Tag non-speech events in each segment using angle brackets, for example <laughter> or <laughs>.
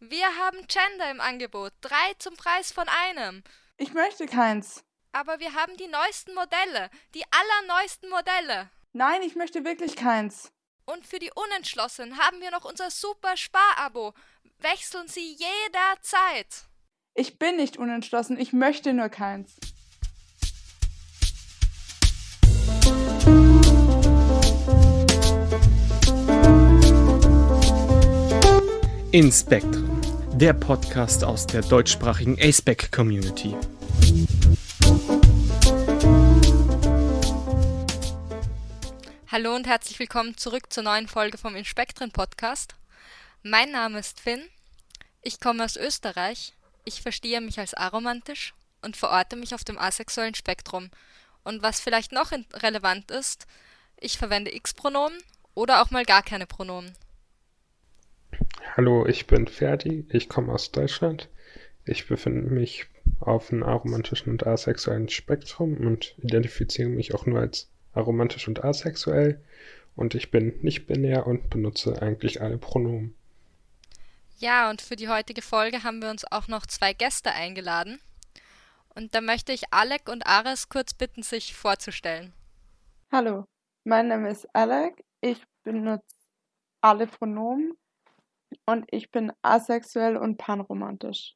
Wir haben Gender im Angebot. Drei zum Preis von einem. Ich möchte keins. Aber wir haben die neuesten Modelle. Die allerneuesten Modelle. Nein, ich möchte wirklich keins. Und für die Unentschlossenen haben wir noch unser super Sparabo. Wechseln Sie jederzeit. Ich bin nicht unentschlossen, ich möchte nur keins. In Spectrum, der Podcast aus der deutschsprachigen ASPEC Community. Hallo und herzlich willkommen zurück zur neuen Folge vom Inspektren Podcast. Mein Name ist Finn. Ich komme aus Österreich. Ich verstehe mich als aromantisch und verorte mich auf dem asexuellen Spektrum. Und was vielleicht noch relevant ist, ich verwende X-Pronomen oder auch mal gar keine Pronomen. Hallo, ich bin Ferdi, ich komme aus Deutschland. Ich befinde mich auf einem aromantischen und asexuellen Spektrum und identifiziere mich auch nur als aromantisch und asexuell. Und ich bin nicht binär und benutze eigentlich alle Pronomen. Ja, und für die heutige Folge haben wir uns auch noch zwei Gäste eingeladen. Und da möchte ich Alec und Ares kurz bitten, sich vorzustellen. Hallo, mein Name ist Alec. Ich benutze alle Pronomen und ich bin asexuell und panromantisch.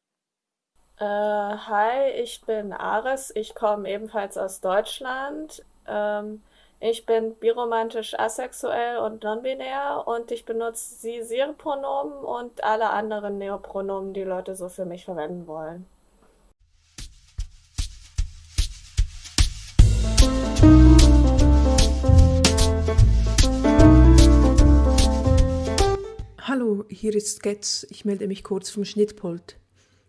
Äh, hi, ich bin Ares. Ich komme ebenfalls aus Deutschland. Ähm, ich bin biromantisch asexuell und non-binär und ich benutze sie, sie Pronomen und alle anderen Neopronomen, die Leute so für mich verwenden wollen. Hallo, hier ist Getz. Ich melde mich kurz vom Schnittpult.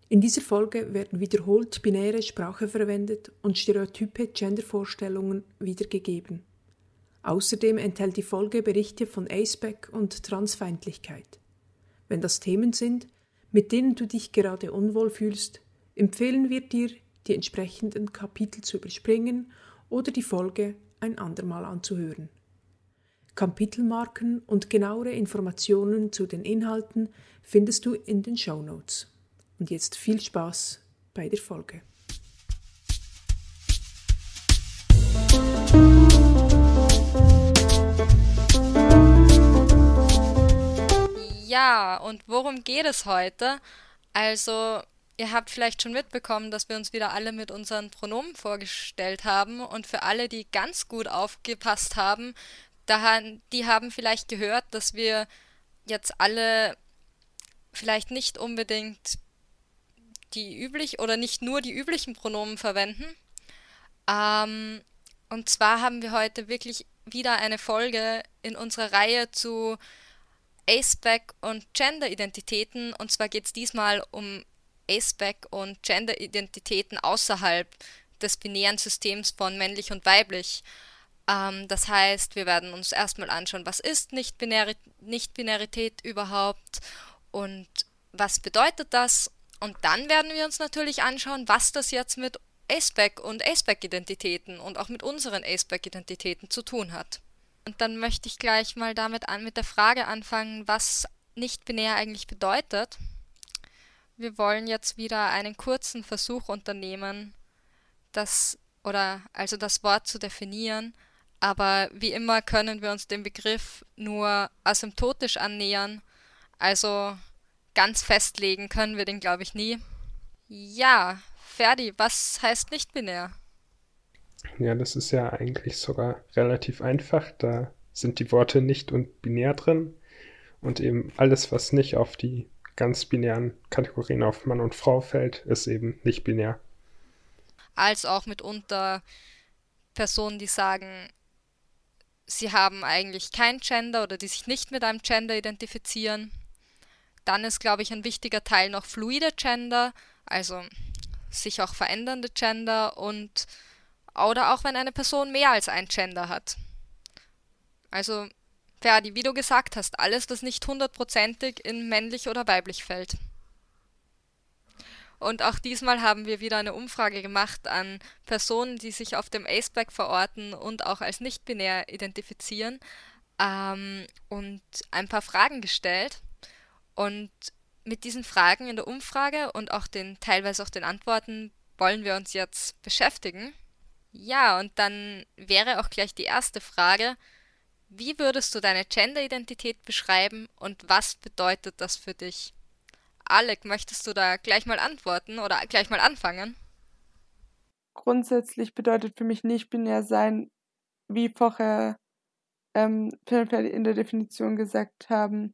In dieser Folge werden wiederholt binäre Sprache verwendet und stereotype Gendervorstellungen wiedergegeben. Außerdem enthält die Folge Berichte von Aceback und Transfeindlichkeit. Wenn das Themen sind, mit denen du dich gerade unwohl fühlst, empfehlen wir dir, die entsprechenden Kapitel zu überspringen oder die Folge ein andermal anzuhören. Kapitelmarken und genauere Informationen zu den Inhalten findest du in den Show Notes. Und jetzt viel Spaß bei der Folge. Ja, und worum geht es heute? Also, ihr habt vielleicht schon mitbekommen, dass wir uns wieder alle mit unseren Pronomen vorgestellt haben. Und für alle, die ganz gut aufgepasst haben, da, die haben vielleicht gehört, dass wir jetzt alle vielleicht nicht unbedingt die üblich oder nicht nur die üblichen Pronomen verwenden. Ähm, und zwar haben wir heute wirklich wieder eine Folge in unserer Reihe zu Aceback und Gender-Identitäten. Und zwar geht es diesmal um Aceback und Gender-Identitäten außerhalb des binären Systems von männlich und weiblich. Ähm, das heißt, wir werden uns erstmal anschauen, was ist Nicht-Binarität Nicht überhaupt und was bedeutet das. Und dann werden wir uns natürlich anschauen, was das jetzt mit Aceback und Aceback-Identitäten und auch mit unseren Aceback-Identitäten zu tun hat. Und dann möchte ich gleich mal damit an, mit der Frage anfangen, was nicht-binär eigentlich bedeutet. Wir wollen jetzt wieder einen kurzen Versuch unternehmen, das oder also das Wort zu definieren aber wie immer können wir uns dem Begriff nur asymptotisch annähern. Also ganz festlegen können wir den, glaube ich, nie. Ja, Ferdi, was heißt nicht binär? Ja, das ist ja eigentlich sogar relativ einfach. Da sind die Worte nicht und binär drin. Und eben alles, was nicht auf die ganz binären Kategorien auf Mann und Frau fällt, ist eben nicht binär. Als auch mitunter Personen, die sagen, sie haben eigentlich kein Gender oder die sich nicht mit einem Gender identifizieren. Dann ist, glaube ich, ein wichtiger Teil noch fluide Gender, also sich auch verändernde Gender und oder auch wenn eine Person mehr als ein Gender hat. Also, Ferdi, wie du gesagt hast, alles, was nicht hundertprozentig in männlich oder weiblich fällt. Und auch diesmal haben wir wieder eine Umfrage gemacht an Personen, die sich auf dem Aceback verorten und auch als nicht-binär identifizieren ähm, und ein paar Fragen gestellt. Und mit diesen Fragen in der Umfrage und auch den teilweise auch den Antworten wollen wir uns jetzt beschäftigen. Ja, und dann wäre auch gleich die erste Frage, wie würdest du deine Gender-Identität beschreiben und was bedeutet das für dich? Alec, möchtest du da gleich mal antworten oder gleich mal anfangen? Grundsätzlich bedeutet für mich nicht binär sein, wie vorher ähm, in der Definition gesagt haben,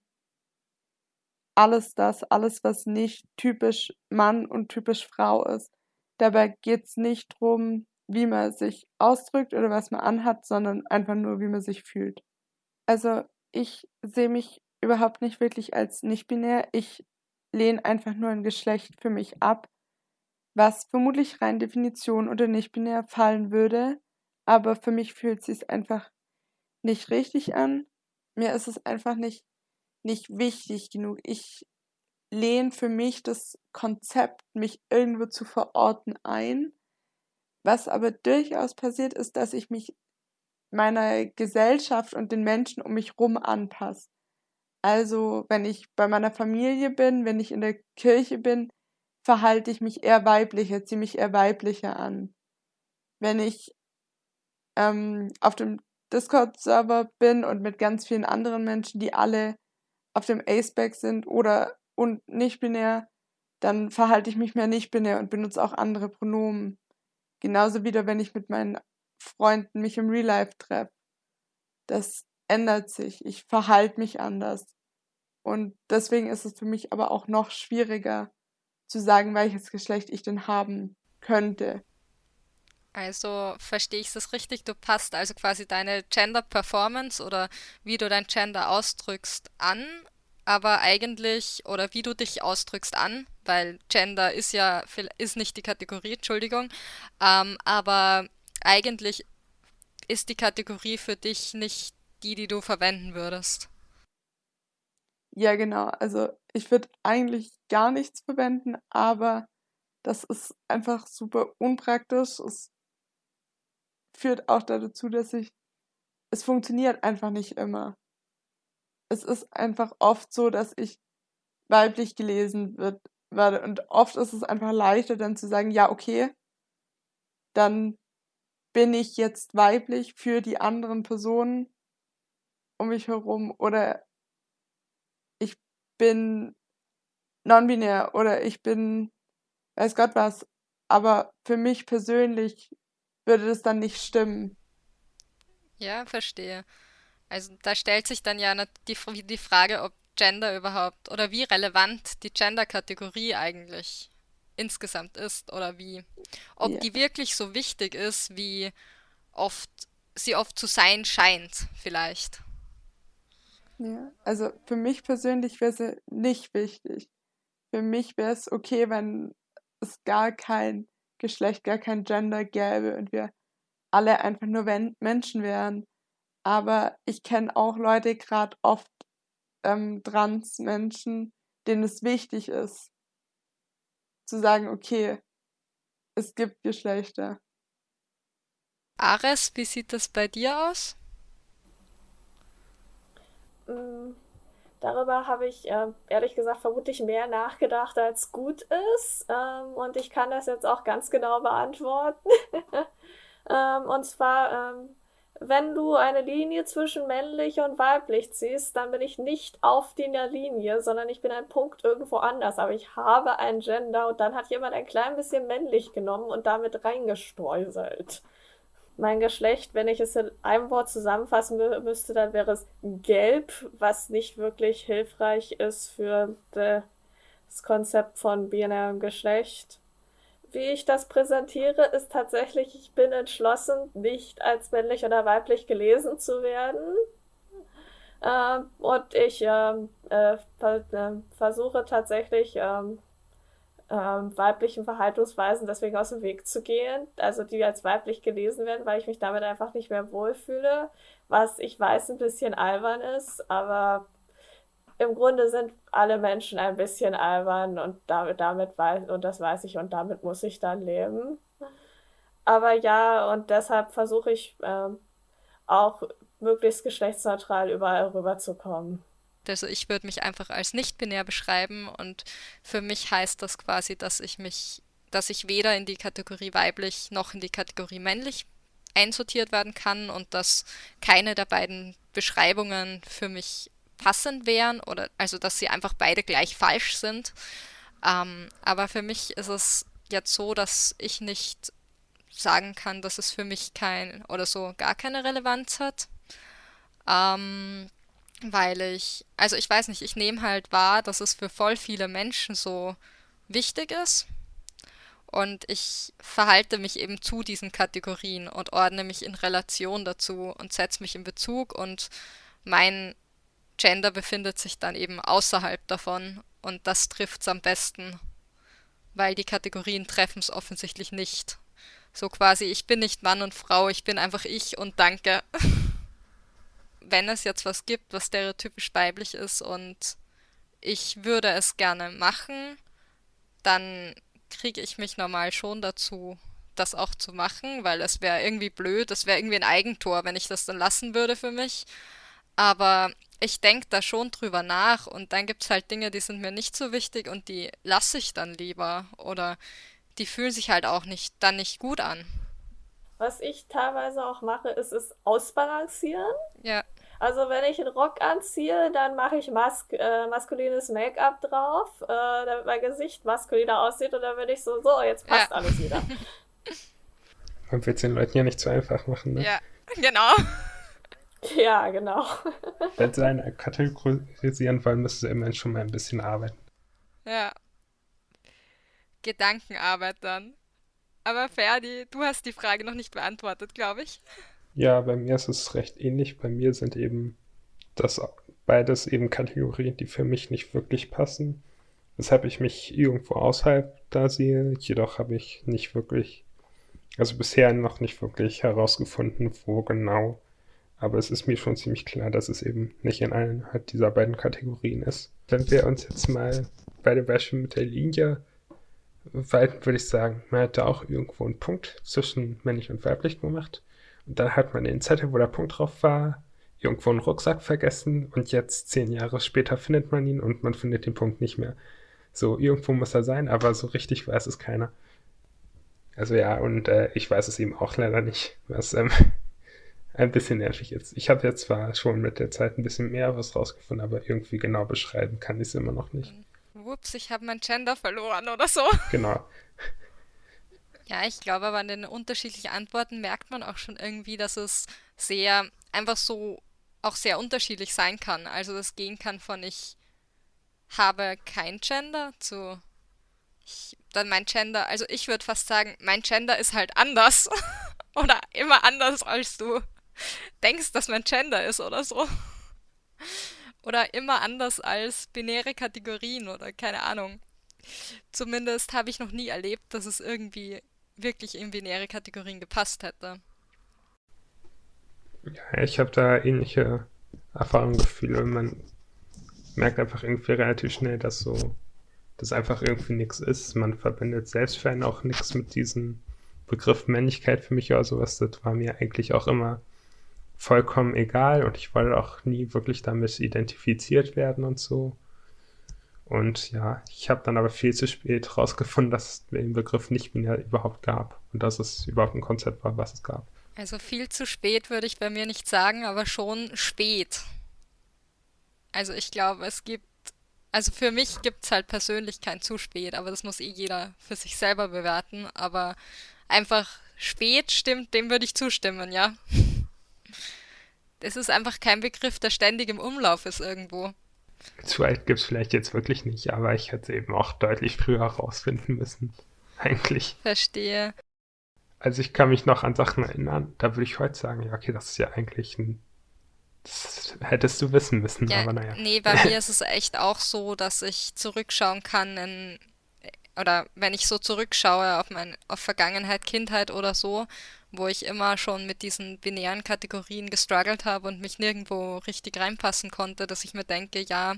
alles das, alles, was nicht typisch Mann und typisch Frau ist. Dabei geht es nicht darum, wie man sich ausdrückt oder was man anhat, sondern einfach nur, wie man sich fühlt. Also ich sehe mich überhaupt nicht wirklich als nicht binär. Ich lehne einfach nur ein Geschlecht für mich ab, was vermutlich rein Definition oder nicht binär fallen würde, aber für mich fühlt sich einfach nicht richtig an. Mir ist es einfach nicht, nicht wichtig genug. Ich lehne für mich das Konzept, mich irgendwo zu verorten, ein. Was aber durchaus passiert, ist, dass ich mich meiner Gesellschaft und den Menschen um mich rum anpasse. Also, wenn ich bei meiner Familie bin, wenn ich in der Kirche bin, verhalte ich mich eher weiblicher, ziehe mich eher weiblicher an. Wenn ich ähm, auf dem Discord-Server bin und mit ganz vielen anderen Menschen, die alle auf dem Aceback sind oder und nicht binär, dann verhalte ich mich mehr nicht binär und benutze auch andere Pronomen. Genauso wieder, wenn ich mit meinen Freunden mich im Real Life treffe. Das ändert sich. Ich verhalte mich anders. Und deswegen ist es für mich aber auch noch schwieriger zu sagen, welches Geschlecht ich denn haben könnte. Also verstehe ich das richtig? Du passt also quasi deine Gender Performance oder wie du dein Gender ausdrückst an, aber eigentlich oder wie du dich ausdrückst an, weil Gender ist ja ist nicht die Kategorie, Entschuldigung, ähm, aber eigentlich ist die Kategorie für dich nicht die, die du verwenden würdest. Ja, genau. Also ich würde eigentlich gar nichts verwenden, aber das ist einfach super unpraktisch. Es führt auch dazu, dass ich es funktioniert einfach nicht immer. Es ist einfach oft so, dass ich weiblich gelesen wird, werde und oft ist es einfach leichter dann zu sagen, ja, okay, dann bin ich jetzt weiblich für die anderen Personen um mich herum oder ich bin non-binär oder ich bin weiß Gott was, aber für mich persönlich würde das dann nicht stimmen. Ja, verstehe. Also da stellt sich dann ja die, die Frage, ob Gender überhaupt oder wie relevant die Gender-Kategorie eigentlich insgesamt ist oder wie, ob ja. die wirklich so wichtig ist, wie oft sie oft zu sein scheint, vielleicht. Ja, also für mich persönlich wäre sie nicht wichtig. Für mich wäre es okay, wenn es gar kein Geschlecht, gar kein Gender gäbe und wir alle einfach nur Menschen wären. Aber ich kenne auch Leute, gerade oft ähm, Trans-Menschen, denen es wichtig ist, zu sagen, okay, es gibt Geschlechter. Ares, wie sieht das bei dir aus? Darüber habe ich äh, ehrlich gesagt vermutlich mehr nachgedacht, als gut ist. Ähm, und ich kann das jetzt auch ganz genau beantworten. <laughs> ähm, und zwar ähm, wenn du eine Linie zwischen männlich und weiblich ziehst, dann bin ich nicht auf der Linie, sondern ich bin ein Punkt irgendwo anders. Aber ich habe ein Gender und dann hat jemand ein klein bisschen männlich genommen und damit reingestreuselt. Mein Geschlecht, wenn ich es in einem Wort zusammenfassen müsste, dann wäre es gelb, was nicht wirklich hilfreich ist für das Konzept von binärem Geschlecht wie ich das präsentiere, ist tatsächlich, ich bin entschlossen, nicht als männlich oder weiblich gelesen zu werden. Ähm, und ich ähm, äh, äh, versuche tatsächlich ähm, ähm, weiblichen Verhaltensweisen deswegen aus dem Weg zu gehen, also die als weiblich gelesen werden, weil ich mich damit einfach nicht mehr wohlfühle, was ich weiß ein bisschen albern ist, aber im Grunde sind alle Menschen ein bisschen albern und damit, damit weiß, und das weiß ich und damit muss ich dann leben. Aber ja, und deshalb versuche ich ähm, auch möglichst geschlechtsneutral überall rüberzukommen. Also ich würde mich einfach als nicht-binär beschreiben und für mich heißt das quasi, dass ich mich, dass ich weder in die Kategorie weiblich noch in die Kategorie männlich einsortiert werden kann und dass keine der beiden Beschreibungen für mich passend wären oder also dass sie einfach beide gleich falsch sind. Ähm, aber für mich ist es jetzt so, dass ich nicht sagen kann, dass es für mich kein oder so gar keine Relevanz hat. Ähm, weil ich, also ich weiß nicht, ich nehme halt wahr, dass es für voll viele Menschen so wichtig ist. Und ich verhalte mich eben zu diesen Kategorien und ordne mich in Relation dazu und setze mich in Bezug und mein Gender befindet sich dann eben außerhalb davon und das trifft es am besten, weil die Kategorien treffen es offensichtlich nicht. So quasi, ich bin nicht Mann und Frau, ich bin einfach ich und danke. <laughs> Wenn es jetzt was gibt, was stereotypisch weiblich ist und ich würde es gerne machen, dann kriege ich mich normal schon dazu, das auch zu machen, weil es wäre irgendwie blöd, es wäre irgendwie ein Eigentor, wenn ich das dann lassen würde für mich. Aber ich denke da schon drüber nach und dann gibt es halt Dinge, die sind mir nicht so wichtig und die lasse ich dann lieber oder die fühlen sich halt auch nicht dann nicht gut an. Was ich teilweise auch mache, ist es ausbalancieren. Ja. Also wenn ich einen Rock anziehe, dann mache ich mas äh, maskulines Make-up drauf, äh, damit mein Gesicht maskuliner aussieht und dann bin ich so, so, jetzt passt ja. alles wieder. <laughs> Man wird es den Leuten ja nicht zu einfach machen, ne? Ja, genau. Ja, genau. <laughs> Wenn sie einen kategorisieren wollen, müssen sie immerhin schon mal ein bisschen arbeiten. Ja. Gedankenarbeit dann. Aber Ferdi, du hast die Frage noch nicht beantwortet, glaube ich. Ja, bei mir ist es recht ähnlich. Bei mir sind eben das beides eben Kategorien, die für mich nicht wirklich passen. Weshalb ich mich irgendwo außerhalb da sehe. Jedoch habe ich nicht wirklich, also bisher noch nicht wirklich herausgefunden, wo genau. Aber es ist mir schon ziemlich klar, dass es eben nicht in einer dieser beiden Kategorien ist. Wenn wir uns jetzt mal bei dem Beispiel mit der Linie weiten, würde ich sagen, man da auch irgendwo einen Punkt zwischen männlich und weiblich gemacht. Und dann hat man den Zettel, wo der Punkt drauf war, irgendwo einen Rucksack vergessen und jetzt zehn Jahre später findet man ihn und man findet den Punkt nicht mehr. So, irgendwo muss er sein, aber so richtig weiß es keiner. Also ja, und äh, ich weiß es eben auch leider nicht, was ähm, <laughs> ein bisschen nervig ist. Ich habe jetzt zwar schon mit der Zeit ein bisschen mehr was rausgefunden, aber irgendwie genau beschreiben kann ich es immer noch nicht. Ups, ich habe mein Gender verloren oder so. Genau. Ja, ich glaube aber an den unterschiedlichen Antworten merkt man auch schon irgendwie, dass es sehr einfach so auch sehr unterschiedlich sein kann. Also das gehen kann von ich habe kein Gender zu ich, dann mein Gender, also ich würde fast sagen, mein Gender ist halt anders <laughs> oder immer anders als du denkst, dass mein Gender ist oder so. Oder immer anders als binäre Kategorien oder keine Ahnung. Zumindest habe ich noch nie erlebt, dass es irgendwie wirklich in binäre Kategorien gepasst hätte. Ja, ich habe da ähnliche Erfahrungen, Gefühle. Man merkt einfach irgendwie relativ schnell, dass so, das einfach irgendwie nichts ist. Man verbindet selbst für einen auch nichts mit diesem Begriff Männlichkeit für mich oder sowas. Das war mir eigentlich auch immer vollkommen egal und ich wollte auch nie wirklich damit identifiziert werden und so. Und ja, ich habe dann aber viel zu spät herausgefunden, dass es den Begriff nicht binär überhaupt gab und dass es überhaupt ein Konzept war, was es gab. Also viel zu spät würde ich bei mir nicht sagen, aber schon spät. Also ich glaube, es gibt, also für mich gibt es halt persönlich kein zu spät, aber das muss eh jeder für sich selber bewerten. Aber einfach spät stimmt, dem würde ich zustimmen, ja. Es ist einfach kein Begriff, der ständig im Umlauf ist irgendwo. Zu alt gibt es vielleicht jetzt wirklich nicht, aber ich hätte eben auch deutlich früher herausfinden müssen. <laughs> Eigentlich. Verstehe. Also ich kann mich noch an Sachen erinnern, da würde ich heute sagen, ja, okay, das ist ja eigentlich ein. Das hättest du wissen müssen, ja, aber naja. Nee, bei mir <laughs> ist es echt auch so, dass ich zurückschauen kann in oder wenn ich so zurückschaue auf mein auf Vergangenheit, Kindheit oder so wo ich immer schon mit diesen binären Kategorien gestruggelt habe und mich nirgendwo richtig reinpassen konnte, dass ich mir denke, ja,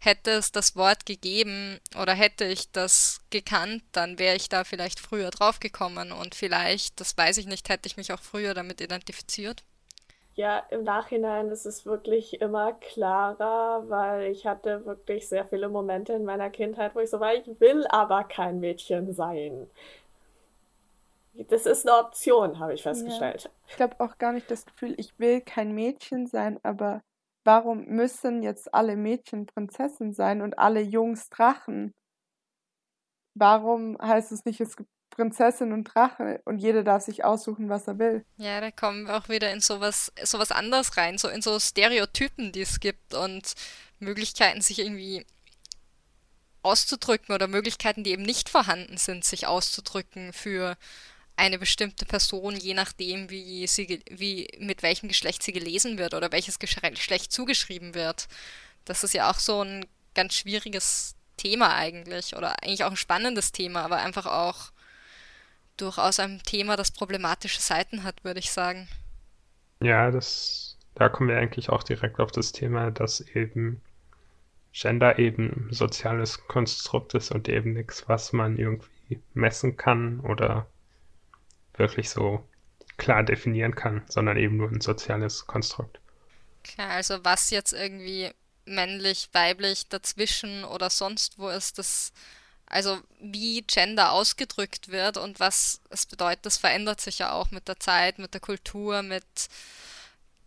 hätte es das Wort gegeben oder hätte ich das gekannt, dann wäre ich da vielleicht früher draufgekommen und vielleicht, das weiß ich nicht, hätte ich mich auch früher damit identifiziert. Ja, im Nachhinein ist es wirklich immer klarer, weil ich hatte wirklich sehr viele Momente in meiner Kindheit, wo ich so war, ich will aber kein Mädchen sein. Das ist eine Option, habe ich festgestellt. Ja. Ich glaube auch gar nicht das Gefühl, ich will kein Mädchen sein, aber warum müssen jetzt alle Mädchen Prinzessin sein und alle Jungs Drachen? Warum heißt es nicht, es gibt Prinzessin und Drache und jeder darf sich aussuchen, was er will? Ja, da kommen wir auch wieder in sowas, sowas anderes rein, so in so Stereotypen, die es gibt und Möglichkeiten, sich irgendwie auszudrücken oder Möglichkeiten, die eben nicht vorhanden sind, sich auszudrücken für eine bestimmte Person, je nachdem, wie sie, wie, mit welchem Geschlecht sie gelesen wird oder welches Geschlecht zugeschrieben wird. Das ist ja auch so ein ganz schwieriges Thema eigentlich oder eigentlich auch ein spannendes Thema, aber einfach auch durchaus ein Thema, das problematische Seiten hat, würde ich sagen. Ja, das, da kommen wir eigentlich auch direkt auf das Thema, dass eben Gender eben soziales Konstrukt ist und eben nichts, was man irgendwie messen kann oder wirklich so klar definieren kann, sondern eben nur ein soziales Konstrukt. Klar, also was jetzt irgendwie männlich, weiblich, dazwischen oder sonst wo ist, das, also wie Gender ausgedrückt wird und was es bedeutet, das verändert sich ja auch mit der Zeit, mit der Kultur, mit,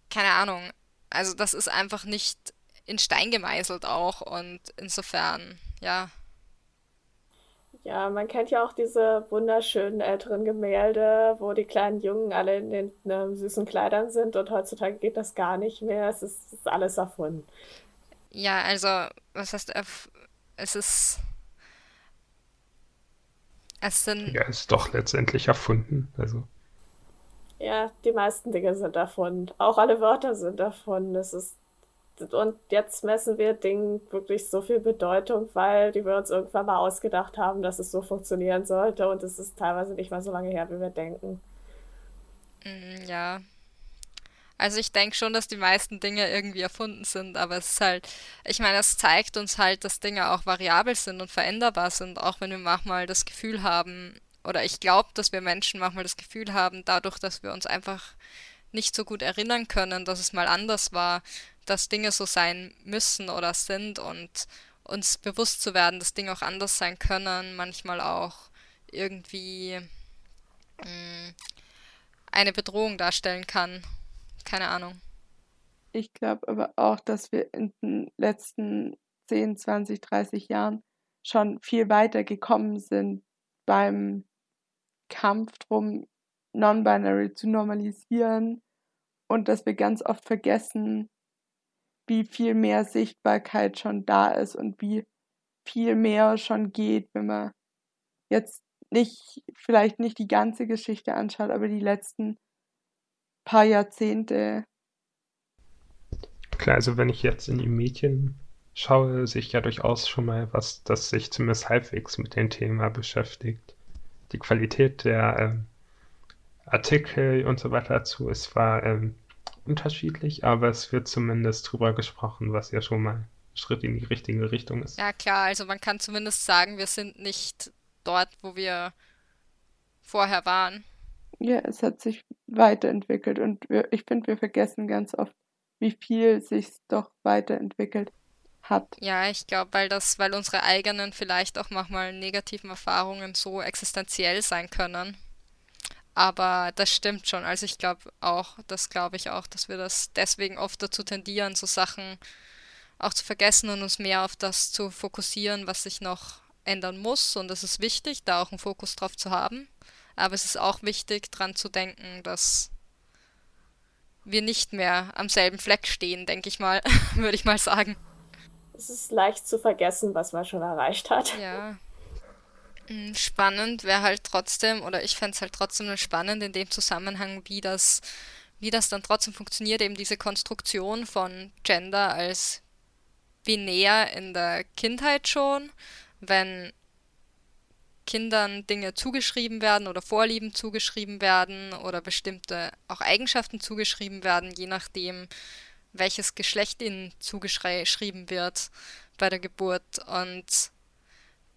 keine Ahnung. Also das ist einfach nicht in Stein gemeißelt auch und insofern, ja, ja, man kennt ja auch diese wunderschönen älteren Gemälde, wo die kleinen Jungen alle in den ne, süßen Kleidern sind und heutzutage geht das gar nicht mehr. Es ist, ist alles erfunden. Ja, also, was heißt, es ist. Es sind. Ja, es ist doch letztendlich erfunden. Also. Ja, die meisten Dinge sind erfunden. Auch alle Wörter sind erfunden. Es ist und jetzt messen wir Dingen wirklich so viel Bedeutung, weil die wir uns irgendwann mal ausgedacht haben, dass es so funktionieren sollte. Und es ist teilweise nicht mal so lange her, wie wir denken. Mm, ja. Also ich denke schon, dass die meisten Dinge irgendwie erfunden sind, aber es ist halt, ich meine, es zeigt uns halt, dass Dinge auch variabel sind und veränderbar sind, auch wenn wir manchmal das Gefühl haben, oder ich glaube, dass wir Menschen manchmal das Gefühl haben, dadurch, dass wir uns einfach nicht so gut erinnern können, dass es mal anders war, dass Dinge so sein müssen oder sind und uns bewusst zu werden, dass Dinge auch anders sein können, manchmal auch irgendwie mh, mm, eine Bedrohung darstellen kann. Keine Ahnung. Ich glaube aber auch, dass wir in den letzten 10, 20, 30 Jahren schon viel weiter gekommen sind beim Kampf drum, Non-Binary zu normalisieren und dass wir ganz oft vergessen, wie viel mehr Sichtbarkeit schon da ist und wie viel mehr schon geht, wenn man jetzt nicht, vielleicht nicht die ganze Geschichte anschaut, aber die letzten paar Jahrzehnte. Klar, also wenn ich jetzt in die Medien schaue, sehe ich ja durchaus schon mal was, das sich zumindest halbwegs mit dem Thema beschäftigt. Die Qualität der ähm, Artikel und so weiter dazu ist zwar ähm, unterschiedlich, aber es wird zumindest drüber gesprochen, was ja schon mal ein Schritt in die richtige Richtung ist. Ja, klar, also man kann zumindest sagen, wir sind nicht dort, wo wir vorher waren. Ja, es hat sich weiterentwickelt und wir, ich finde, wir vergessen ganz oft, wie viel sich doch weiterentwickelt hat. Ja, ich glaube, weil das, weil unsere eigenen vielleicht auch manchmal negativen Erfahrungen so existenziell sein können. Aber das stimmt schon. Also ich glaube auch, das glaube ich auch, dass wir das deswegen oft dazu tendieren, so Sachen auch zu vergessen und uns mehr auf das zu fokussieren, was sich noch ändern muss. Und es ist wichtig, da auch einen Fokus drauf zu haben. Aber es ist auch wichtig, daran zu denken, dass wir nicht mehr am selben Fleck stehen, denke ich mal, <laughs> würde ich mal sagen. Es ist leicht zu vergessen, was man schon erreicht hat. Ja, hm, spannend wäre halt trotzdem, oder ich fände es halt trotzdem spannend in dem Zusammenhang, wie das, wie das dann trotzdem funktioniert, eben diese Konstruktion von Gender als binär in der Kindheit schon, wenn Kindern Dinge zugeschrieben werden oder Vorlieben zugeschrieben werden oder bestimmte auch Eigenschaften zugeschrieben werden, je nachdem, welches Geschlecht ihnen zugeschrieben wird bei der Geburt. Und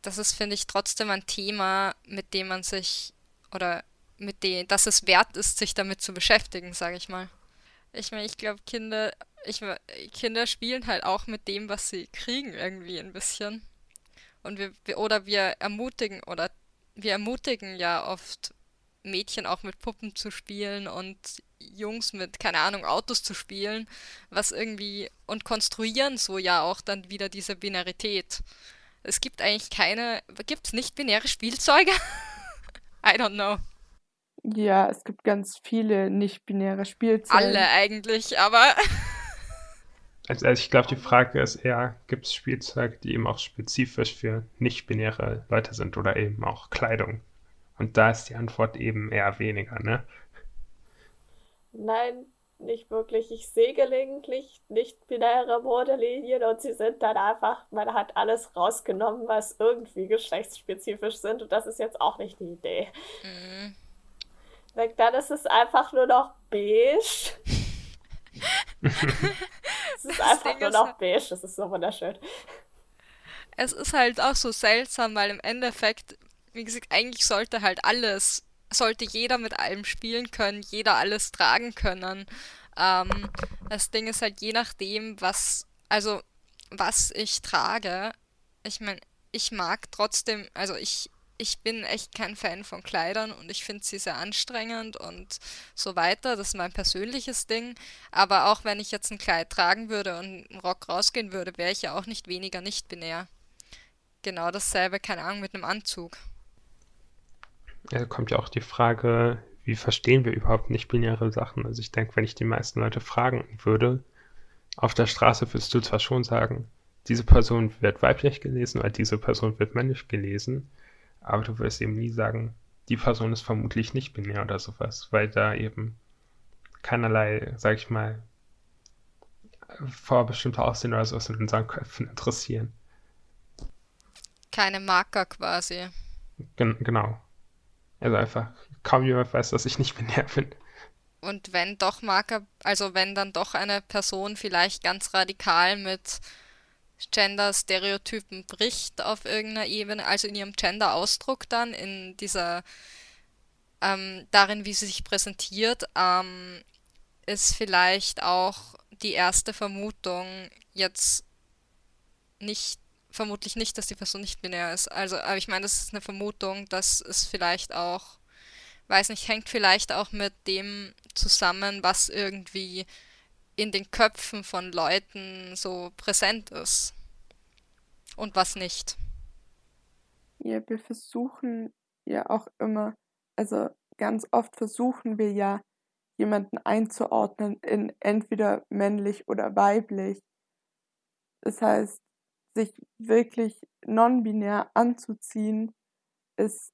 das ist, finde ich, trotzdem ein Thema, mit dem man sich oder mit dem, dass es wert ist, sich damit zu beschäftigen, sage ich mal. Ich meine, ich glaube, Kinder, ich, Kinder spielen halt auch mit dem, was sie kriegen, irgendwie ein bisschen. Und wir, wir, oder wir ermutigen, oder wir ermutigen ja oft Mädchen auch mit Puppen zu spielen und Jungs mit, keine Ahnung, Autos zu spielen, was irgendwie, und konstruieren so ja auch dann wieder diese Binarität. Es gibt eigentlich keine, gibt es nicht binäre Spielzeuge? <laughs> I don't know. Ja, es gibt ganz viele nicht-binäre Spielzeuge. Alle eigentlich, aber. <laughs> Also, also ich glaube, die Frage ist eher, gibt es Spielzeuge, die eben auch spezifisch für nicht-binäre Leute sind oder eben auch Kleidung? Und da ist die Antwort eben eher weniger, ne? Nein, nicht wirklich. Ich sehe gelegentlich nicht-binäre Modelinien und sie sind dann einfach, man hat alles rausgenommen, was irgendwie geschlechtsspezifisch sind und das ist jetzt auch nicht die Idee. Mhm. Dann ist es einfach nur noch beige. <laughs> es ist das einfach Ding nur noch halt beige, das ist so wunderschön. Es ist halt auch so seltsam, weil im Endeffekt, wie gesagt, eigentlich sollte halt alles, sollte jeder mit allem spielen können, jeder alles tragen können. Ähm, das Ding ist halt je nachdem, was, also was ich trage, ich meine, ich mag trotzdem, also ich ich bin echt kein Fan von Kleidern und ich finde sie sehr anstrengend und so weiter. Das ist mein persönliches Ding. Aber auch wenn ich jetzt ein Kleid tragen würde und einen Rock rausgehen würde, wäre ich ja auch nicht weniger nicht-binär. Genau dasselbe, keine Ahnung, mit einem Anzug. Kommt ja auch die Frage, wie verstehen wir überhaupt nicht-binäre Sachen? Also ich denke, wenn ich die meisten Leute fragen würde, auf der Straße wirst du zwar schon sagen, diese Person wird weiblich gelesen oder diese Person wird männlich gelesen, aber du wirst eben nie sagen, die Person ist vermutlich nicht binär oder sowas, weil da eben keinerlei, sag ich mal, vorbestimmte Aussehen oder sowas in unseren Köpfen interessieren. Keine Marker quasi. Gen genau. Also einfach, kaum jemand weiß, dass ich nicht binär bin. Und wenn doch Marker, also wenn dann doch eine Person vielleicht ganz radikal mit Gender-Stereotypen bricht auf irgendeiner Ebene, also in ihrem Gender-Ausdruck dann, in dieser, ähm, darin, wie sie sich präsentiert, ähm, ist vielleicht auch die erste Vermutung jetzt nicht, vermutlich nicht, dass die Person nicht binär ist. Also, aber ich meine, das ist eine Vermutung, dass es vielleicht auch, weiß nicht, hängt vielleicht auch mit dem zusammen, was irgendwie in den Köpfen von Leuten so präsent ist und was nicht. Ja, wir versuchen ja auch immer, also ganz oft versuchen wir ja, jemanden einzuordnen in entweder männlich oder weiblich. Das heißt, sich wirklich non-binär anzuziehen, ist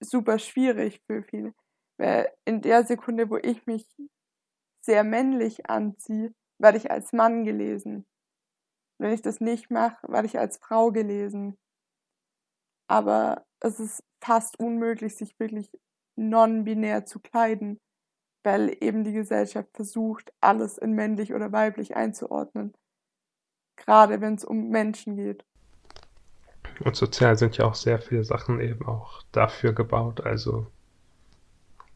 super schwierig für viele. Weil in der Sekunde, wo ich mich sehr männlich anziehe, werde ich als Mann gelesen. Wenn ich das nicht mache, werde ich als Frau gelesen. Aber es ist fast unmöglich, sich wirklich non-binär zu kleiden, weil eben die Gesellschaft versucht, alles in männlich oder weiblich einzuordnen. Gerade wenn es um Menschen geht. Und sozial sind ja auch sehr viele Sachen eben auch dafür gebaut. Also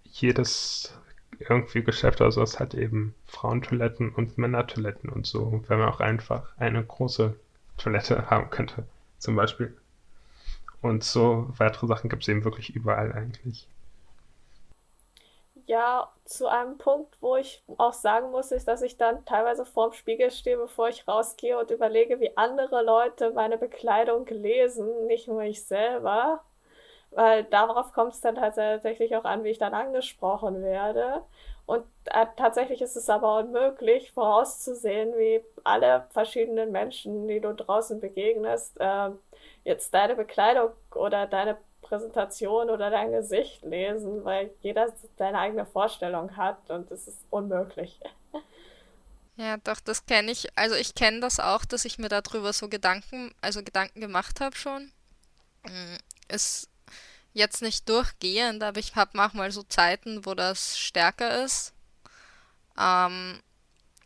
jedes irgendwie Geschäft oder sowas hat eben Frauentoiletten und Männertoiletten und so, wenn man auch einfach eine große Toilette <laughs> haben könnte, zum Beispiel. Und so weitere Sachen gibt es eben wirklich überall eigentlich. Ja, zu einem Punkt, wo ich auch sagen muss, ist, dass ich dann teilweise vorm Spiegel stehe, bevor ich rausgehe und überlege, wie andere Leute meine Bekleidung lesen, nicht nur ich selber weil darauf kommt es dann tatsächlich auch an, wie ich dann angesprochen werde. Und äh, tatsächlich ist es aber unmöglich vorauszusehen, wie alle verschiedenen Menschen, die du draußen begegnest, äh, jetzt deine Bekleidung oder deine Präsentation oder dein Gesicht lesen, weil jeder seine eigene Vorstellung hat und es ist unmöglich. <laughs> Ja, doch, das kenne ich. Also ich kenne das auch, dass ich mir darüber so Gedanken, also Gedanken gemacht habe schon. Mm, es jetzt nicht durchgehend, aber ich habe manchmal so Zeiten, wo das stärker ist. Ähm,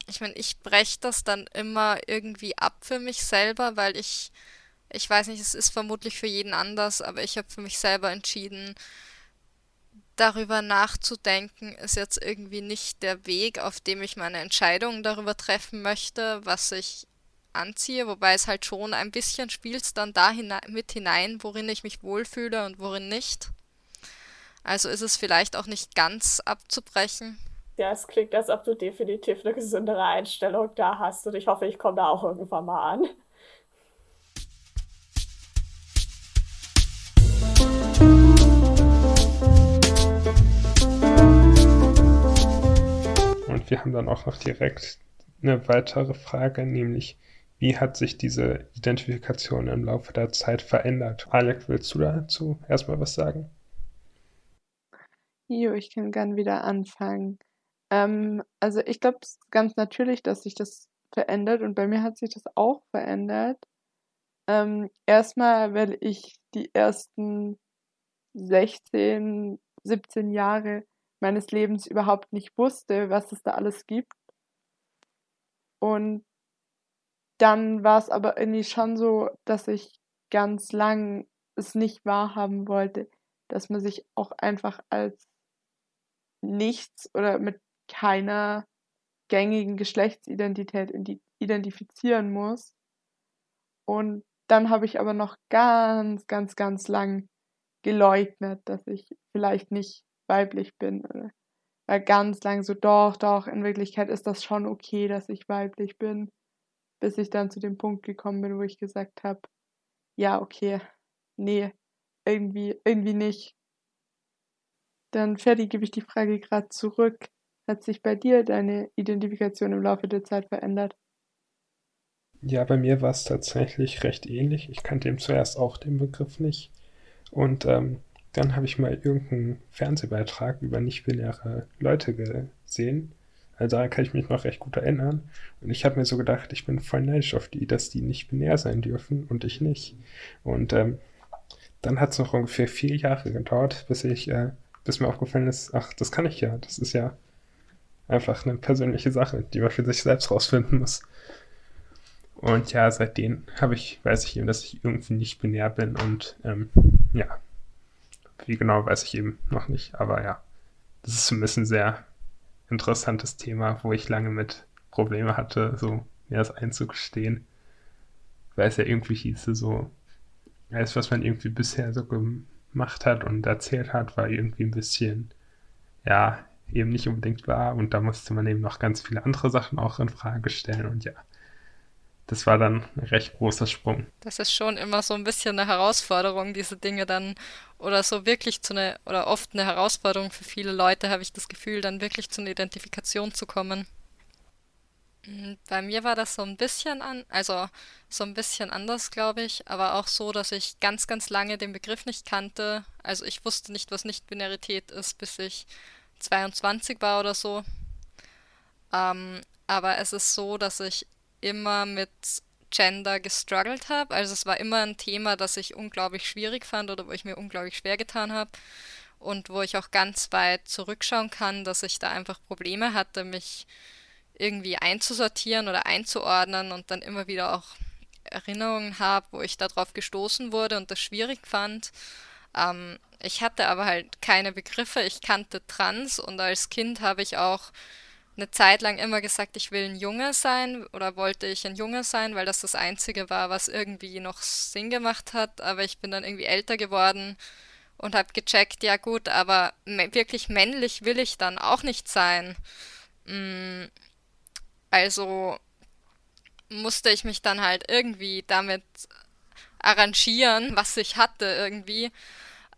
ich meine, ich breche das dann immer irgendwie ab für mich selber, weil ich, ich weiß nicht, es ist vermutlich für jeden anders, aber ich habe für mich selber entschieden, darüber nachzudenken ist jetzt irgendwie nicht der Weg, auf dem ich meine Entscheidung darüber treffen möchte, was ich anziehe, wobei es halt schon ein bisschen spielt dann da hinein, mit hinein, worin ich mich wohlfühle und worin nicht. Also ist es vielleicht auch nicht ganz abzubrechen. Ja, es klingt, als ob du definitiv eine gesündere Einstellung da hast und ich hoffe, ich komme da auch irgendwann mal an. Wir haben dann auch noch direkt eine weitere Frage, nämlich wie hat sich diese Identifikation im Laufe der Zeit verändert? Alec, willst du dazu erstmal was sagen? Jo, ich kann gern wieder anfangen. Ähm, also ich glaube, es ist ganz natürlich, dass sich das verändert und bei mir hat sich das auch verändert. Ähm, erstmal, weil ich die ersten 16, 17 Jahre meines Lebens überhaupt nicht wusste, was es da alles gibt. Und dann war es aber irgendwie schon so, dass ich ganz lang es nicht wahrhaben wollte, dass man sich auch einfach als nichts oder mit keiner gängigen Geschlechtsidentität identifizieren muss. Und dann habe ich aber noch ganz, ganz, ganz lang geleugnet, dass ich vielleicht nicht weiblich bin. Weil ganz lang so, doch, doch, in Wirklichkeit ist das schon okay, dass ich weiblich bin. Bis ich dann zu dem Punkt gekommen bin, wo ich gesagt habe, ja, okay, nee, irgendwie, irgendwie nicht. Dann, Ferdi, gebe ich die Frage gerade zurück. Hat sich bei dir deine Identifikation im Laufe der Zeit verändert? Ja, bei mir war es tatsächlich recht ähnlich. Ich kannte eben zuerst auch den Begriff nicht. Und ähm, dann habe ich mal irgendeinen Fernsehbeitrag über nicht-binäre Leute gesehen. Also da kann ich mich noch recht gut erinnern. Und ich habe mir so gedacht, ich bin voll neidisch auf die, dass die nicht binär sein dürfen und ich nicht. Und ähm, dann hat es noch ungefähr vier Jahre gedauert, bis ich äh, bis mir aufgefallen ist, ach, das kann ich ja. Das ist ja einfach eine persönliche Sache, die man für sich selbst rausfinden muss. Und ja, seitdem habe ich, weiß ich eben, dass ich irgendwie nicht binär bin und ähm, ja, wie genau weiß ich eben noch nicht, aber ja, das ist zumindest ein sehr interessantes Thema, wo ich lange mit Probleme hatte, so mir das einzugestehen. Weil es ja irgendwie hieße, so, alles, was man irgendwie bisher so gemacht hat und erzählt hat, war irgendwie ein bisschen, ja, eben nicht unbedingt wahr. Und da musste man eben noch ganz viele andere Sachen auch in Frage stellen. Und ja, das war dann ein recht großer Sprung. Das ist schon immer so ein bisschen eine Herausforderung, diese Dinge dann, oder so wirklich zu einer, oder oft eine Herausforderung für viele Leute, habe ich das Gefühl, dann wirklich zu einer Identifikation zu kommen. Hm, bei mir war das so ein bisschen an, also so ein bisschen anders, glaube ich, aber auch so, dass ich ganz, ganz lange den Begriff nicht kannte. Also ich wusste nicht, was Nicht-Binarität ist, bis ich 22 war oder so. Ähm, aber es ist so, dass ich immer mit Gender gestruggelt habe. Also es war immer ein Thema, das ich unglaublich schwierig fand oder wo ich mir unglaublich schwer getan habe und wo ich auch ganz weit zurückschauen kann, dass ich da einfach Probleme hatte, mich irgendwie einzusortieren oder einzuordnen und dann immer wieder auch Erinnerungen habe, wo ich darauf gestoßen wurde und das schwierig fand. Ähm, ich hatte aber halt keine Begriffe, ich kannte Trans und als Kind habe ich auch eine Zeit lang immer gesagt, ich will ein Junge sein oder wollte ich ein Junge sein, weil das das Einzige war, was irgendwie noch Sinn gemacht hat. Aber ich bin dann irgendwie älter geworden und habe gecheckt, ja gut, aber wirklich männlich will ich dann auch nicht sein. Mm, also musste ich mich dann halt irgendwie damit arrangieren, was ich hatte irgendwie.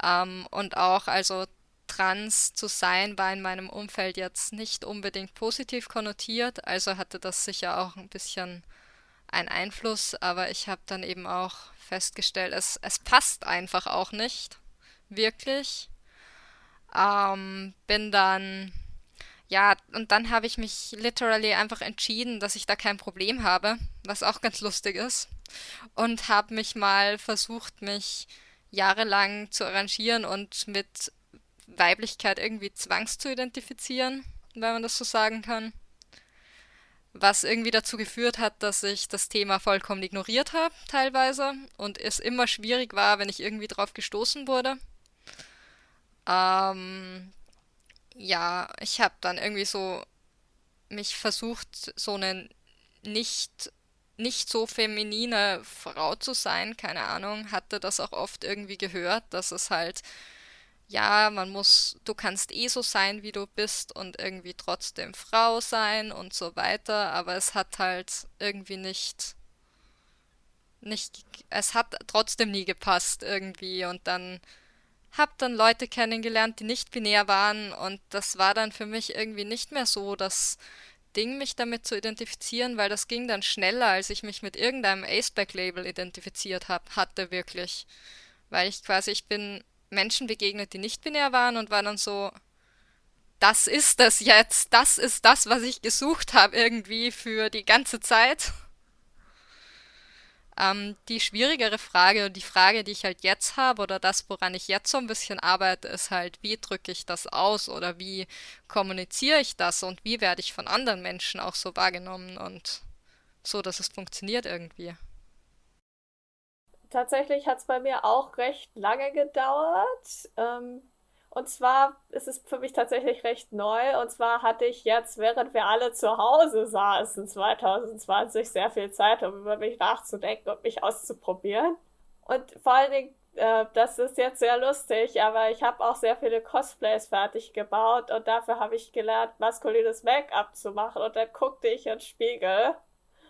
Ähm, und auch, also trans zu sein, war in meinem Umfeld jetzt nicht unbedingt positiv konnotiert. Also hatte das sicher auch ein bisschen einen Einfluss. Aber ich habe dann eben auch festgestellt, es, es passt einfach auch nicht. Wirklich. Ähm, bin dann ja, und dann habe ich mich literally einfach entschieden, dass ich da kein Problem habe, was auch ganz lustig ist. Und habe mich mal versucht, mich jahrelang zu arrangieren und mit Weiblichkeit irgendwie zwangs zu identifizieren, wenn man das so sagen kann. Was irgendwie dazu geführt hat, dass ich das Thema vollkommen ignoriert habe, teilweise, und es immer schwierig war, wenn ich irgendwie drauf gestoßen wurde. Ähm, ja, ich habe dann irgendwie so mich versucht, so eine nicht, nicht so feminine Frau zu sein, keine Ahnung, hatte das auch oft irgendwie gehört, dass es halt, ja, man muss, du kannst eh so sein, wie du bist und irgendwie trotzdem Frau sein und so weiter, aber es hat halt irgendwie nicht, nicht, es hat trotzdem nie gepasst irgendwie und dann hab dann Leute kennengelernt, die nicht binär waren und das war dann für mich irgendwie nicht mehr so das Ding, mich damit zu identifizieren, weil das ging dann schneller, als ich mich mit irgendeinem Aceback-Label identifiziert hab, hatte wirklich. Weil ich quasi, ich bin Menschen begegnet, die nicht binär waren und war dann so, das ist das jetzt, das ist das, was ich gesucht habe irgendwie für die ganze Zeit. Ähm, die schwierigere Frage und die Frage, die ich halt jetzt habe oder das, woran ich jetzt so ein bisschen arbeite, ist halt, wie drücke ich das aus oder wie kommuniziere ich das und wie werde ich von anderen Menschen auch so wahrgenommen und so, dass es funktioniert irgendwie. Tatsächlich hat es bei mir auch recht lange gedauert. Ähm, und zwar ist es für mich tatsächlich recht neu. Und zwar hatte ich jetzt, während wir alle zu Hause saßen, 2020, sehr viel Zeit, um über mich nachzudenken und mich auszuprobieren. Und vor allen Dingen, äh, das ist jetzt sehr lustig, aber ich habe auch sehr viele Cosplays fertig gebaut und dafür habe ich gelernt, maskulines Make-up zu machen. Und dann guckte ich in den Spiegel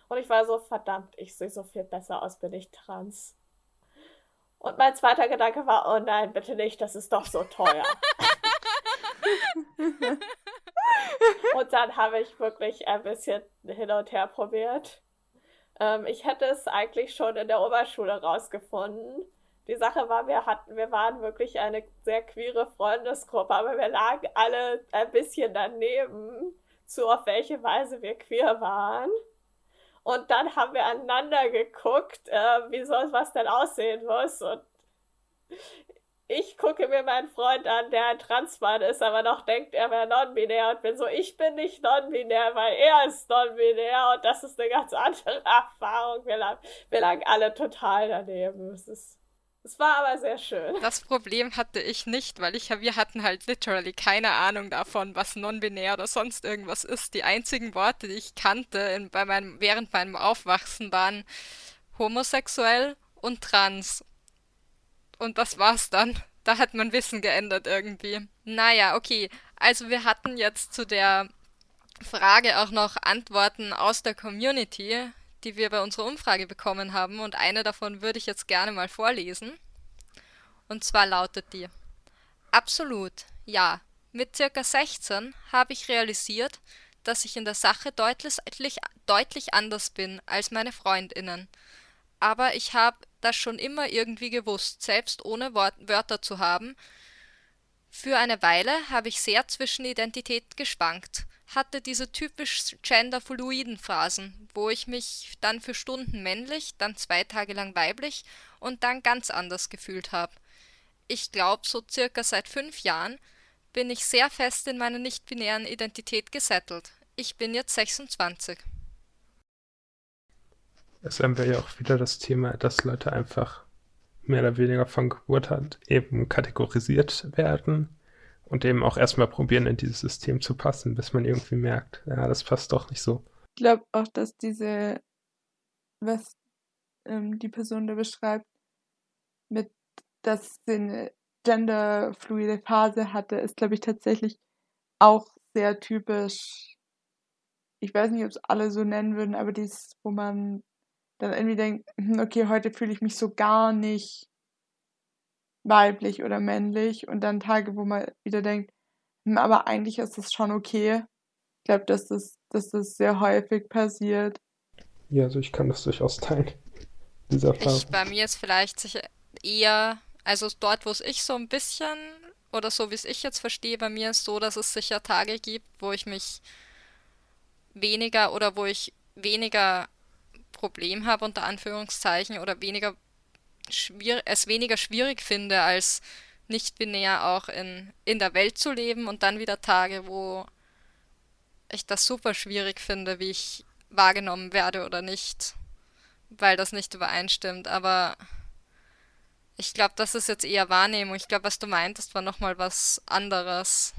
und ich war so, verdammt, ich sehe so viel besser aus, bin ich trans. Und mein zweiter Gedanke war, oh nein, bitte nicht, das ist doch so teuer. <laughs> und dann habe ich wirklich ein bisschen hin und her probiert. Ähm, ich hätte es eigentlich schon in der Oberschule rausgefunden. Die Sache war, wir hatten, wir waren wirklich eine sehr queere Freundesgruppe, aber wir lagen alle ein bisschen daneben, zu auf welche Weise wir queer waren. Und dann haben wir aneinander geguckt, äh, wie soll was denn aussehen muss. Und ich gucke mir meinen Freund an, der ein Transmann ist, aber noch denkt, er wäre non-binär und bin so, ich bin nicht non-binär, weil er ist non-binär und das ist eine ganz <laughs> andere Erfahrung. Wir lagen, wir lagen alle total daneben. Es ist es war aber sehr schön. Das Problem hatte ich nicht, weil ich, wir hatten halt literally keine Ahnung davon, was non-binär oder sonst irgendwas ist. Die einzigen Worte, die ich kannte in, bei meinem, während meinem Aufwachsen, waren homosexuell und trans. Und das war's dann. Da hat mein Wissen geändert irgendwie. Naja, okay. Also wir hatten jetzt zu der Frage auch noch Antworten aus der Community die wir bei unserer Umfrage bekommen haben und eine davon würde ich jetzt gerne mal vorlesen. Und zwar lautet die: Absolut, ja. Mit circa 16 habe ich realisiert, dass ich in der Sache deutlich, deutlich anders bin als meine Freundinnen. Aber ich habe das schon immer irgendwie gewusst, selbst ohne Wort Wörter zu haben. Für eine Weile habe ich sehr zwischen Identität geschwankt hatte diese typisch genderfluiden Phasen, wo ich mich dann für Stunden männlich, dann zwei Tage lang weiblich und dann ganz anders gefühlt habe. Ich glaube, so circa seit fünf Jahren bin ich sehr fest in meiner nicht-binären Identität gesettelt. Ich bin jetzt 26. Es haben wir ja auch wieder das Thema, dass Leute einfach mehr oder weniger von Geburt an eben kategorisiert werden und eben auch erstmal probieren, in dieses System zu passen, bis man irgendwie merkt, ja, das passt doch nicht so. Ich glaube auch, dass diese, was ähm, die Person da beschreibt, mit, dass sie eine genderfluide Phase hatte, ist, glaube ich, tatsächlich auch sehr typisch. Ich weiß nicht, ob es alle so nennen würden, aber dies, wo man dann irgendwie denkt, hm, okay, heute fühle ich mich so gar nicht weiblich oder männlich und dann Tage, wo man wieder denkt, hm, aber eigentlich ist das schon okay. Ich glaube, dass das, dass das sehr häufig passiert. Ja, also ich kann das durchaus teilen. <laughs> Dieser Fall. Ich, bei mir ist vielleicht sicher eher, also dort, wo es ich so ein bisschen, oder so wie es ich jetzt verstehe, bei mir ist so, dass es sicher Tage gibt, wo ich mich weniger oder wo ich weniger Problem habe, unter Anführungszeichen, oder weniger es weniger schwierig finde, als nicht binär auch in, in der Welt zu leben und dann wieder Tage, wo ich das super schwierig finde, wie ich wahrgenommen werde oder nicht, weil das nicht übereinstimmt. Aber Ich glaube, das ist jetzt eher Wahrnehmung. Ich glaube, was du meintest, war nochmal was anderes.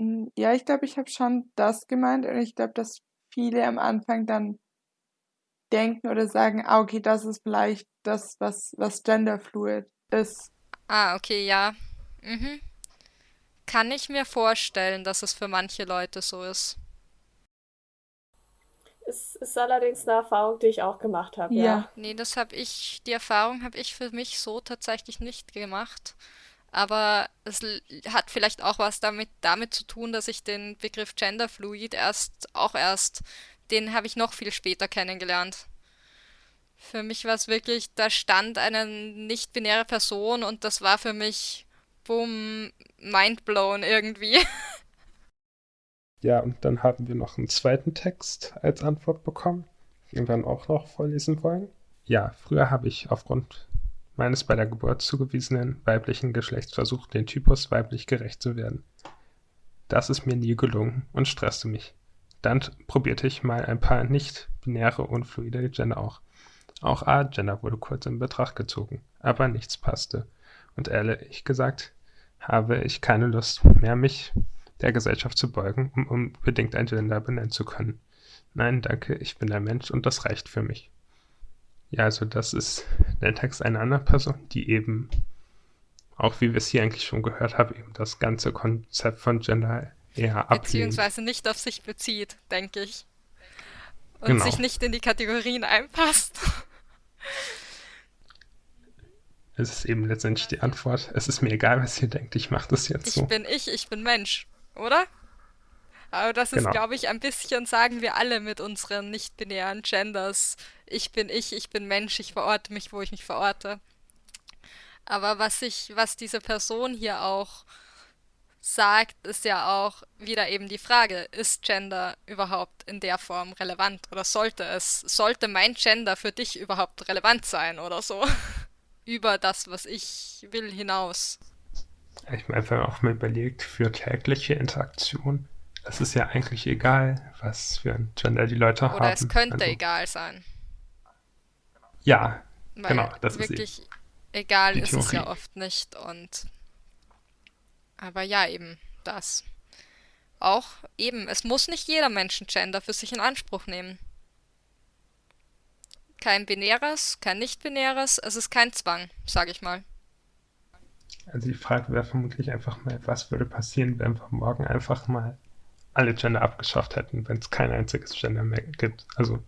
Hm, ja, ich glaube, ich habe schon das gemeint und ich glaube, dass viele am Anfang dann denken oder sagen, ah, okay, das ist vielleicht das, was, was genderfluid ist. Ah, okay, ja. Mhm. Kann ich mir vorstellen, dass es für manche Leute so ist. Es ist allerdings eine Erfahrung, die ich auch gemacht habe, Ja, ja. Nee, das habe ich, die Erfahrung habe ich für mich so tatsächlich nicht gemacht. Aber es hat vielleicht auch was damit, damit zu tun, dass ich den Begriff Genderfluid erst, auch erst, den habe ich noch viel später kennengelernt. Für mich war es wirklich, da stand eine nicht-binäre Person und das war für mich, boom, mindblown irgendwie. <laughs> Ja, und dann haben wir noch einen zweiten Text als Antwort bekommen, den wir dann auch noch vorlesen wollen. Ja, früher habe ich aufgrund meines bei der Geburt zugewiesenen weiblichen Geschlechts versucht, den Typus weiblich gerecht zu werden. Das ist mir nie gelungen und stresste mich. Dann probierte ich mal ein paar nicht-binäre und fluide Gender auch. Auch A-Gender wurde kurz in Betracht gezogen, aber nichts passte. Und ehrlich gesagt, habe ich keine Lust mehr, mich der Gesellschaft zu beugen, um unbedingt ein Gender benennen zu können. Nein, danke, ich bin ein Mensch und das reicht für mich. Ja, also das ist der Text einer anderen Person, die eben, auch wie wir es hier eigentlich schon gehört haben, eben das ganze Konzept von Gender ablehnt. Beziehungsweise nicht auf sich bezieht, denke ich. Und Genau. sich nicht in die Kategorien einpasst. <laughs> Es ist eben letztendlich die Antwort, es ist mir egal, was ihr denkt, ich mache das jetzt Ich so. bin ich, ich bin Mensch, oder? Aber das ist, Genau. glaube ich, ein bisschen, sagen wir alle mit unseren nicht-binären Genders. Ich bin ich, ich bin Mensch, ich verorte mich, wo ich mich verorte. Aber was ich, was diese Person hier auch sagt, ist ja auch wieder eben die Frage, ist Gender überhaupt in der Form relevant oder sollte es, sollte mein Gender für dich überhaupt relevant sein oder so? <laughs> Über das, was ich will, hinaus. Ich meine, wenn man auch mal überlegt, für tägliche Interaktion, es ist ja eigentlich egal, was für ein Gender die Leute haben. Oder es könnte Also, egal sein. Ja, Weil Genau, das ist wirklich egal ist es ja oft nicht. Und aber ja, eben das. Auch eben, es muss nicht jeder Menschengender für sich in Anspruch nehmen. Kein binäres, kein nicht-binäres, es ist kein Zwang, sage ich mal. Also die Frage wäre vermutlich einfach mal, was würde passieren, wenn wir morgen einfach mal alle Gender abgeschafft hätten, wenn es kein einziges Gender mehr gibt. Also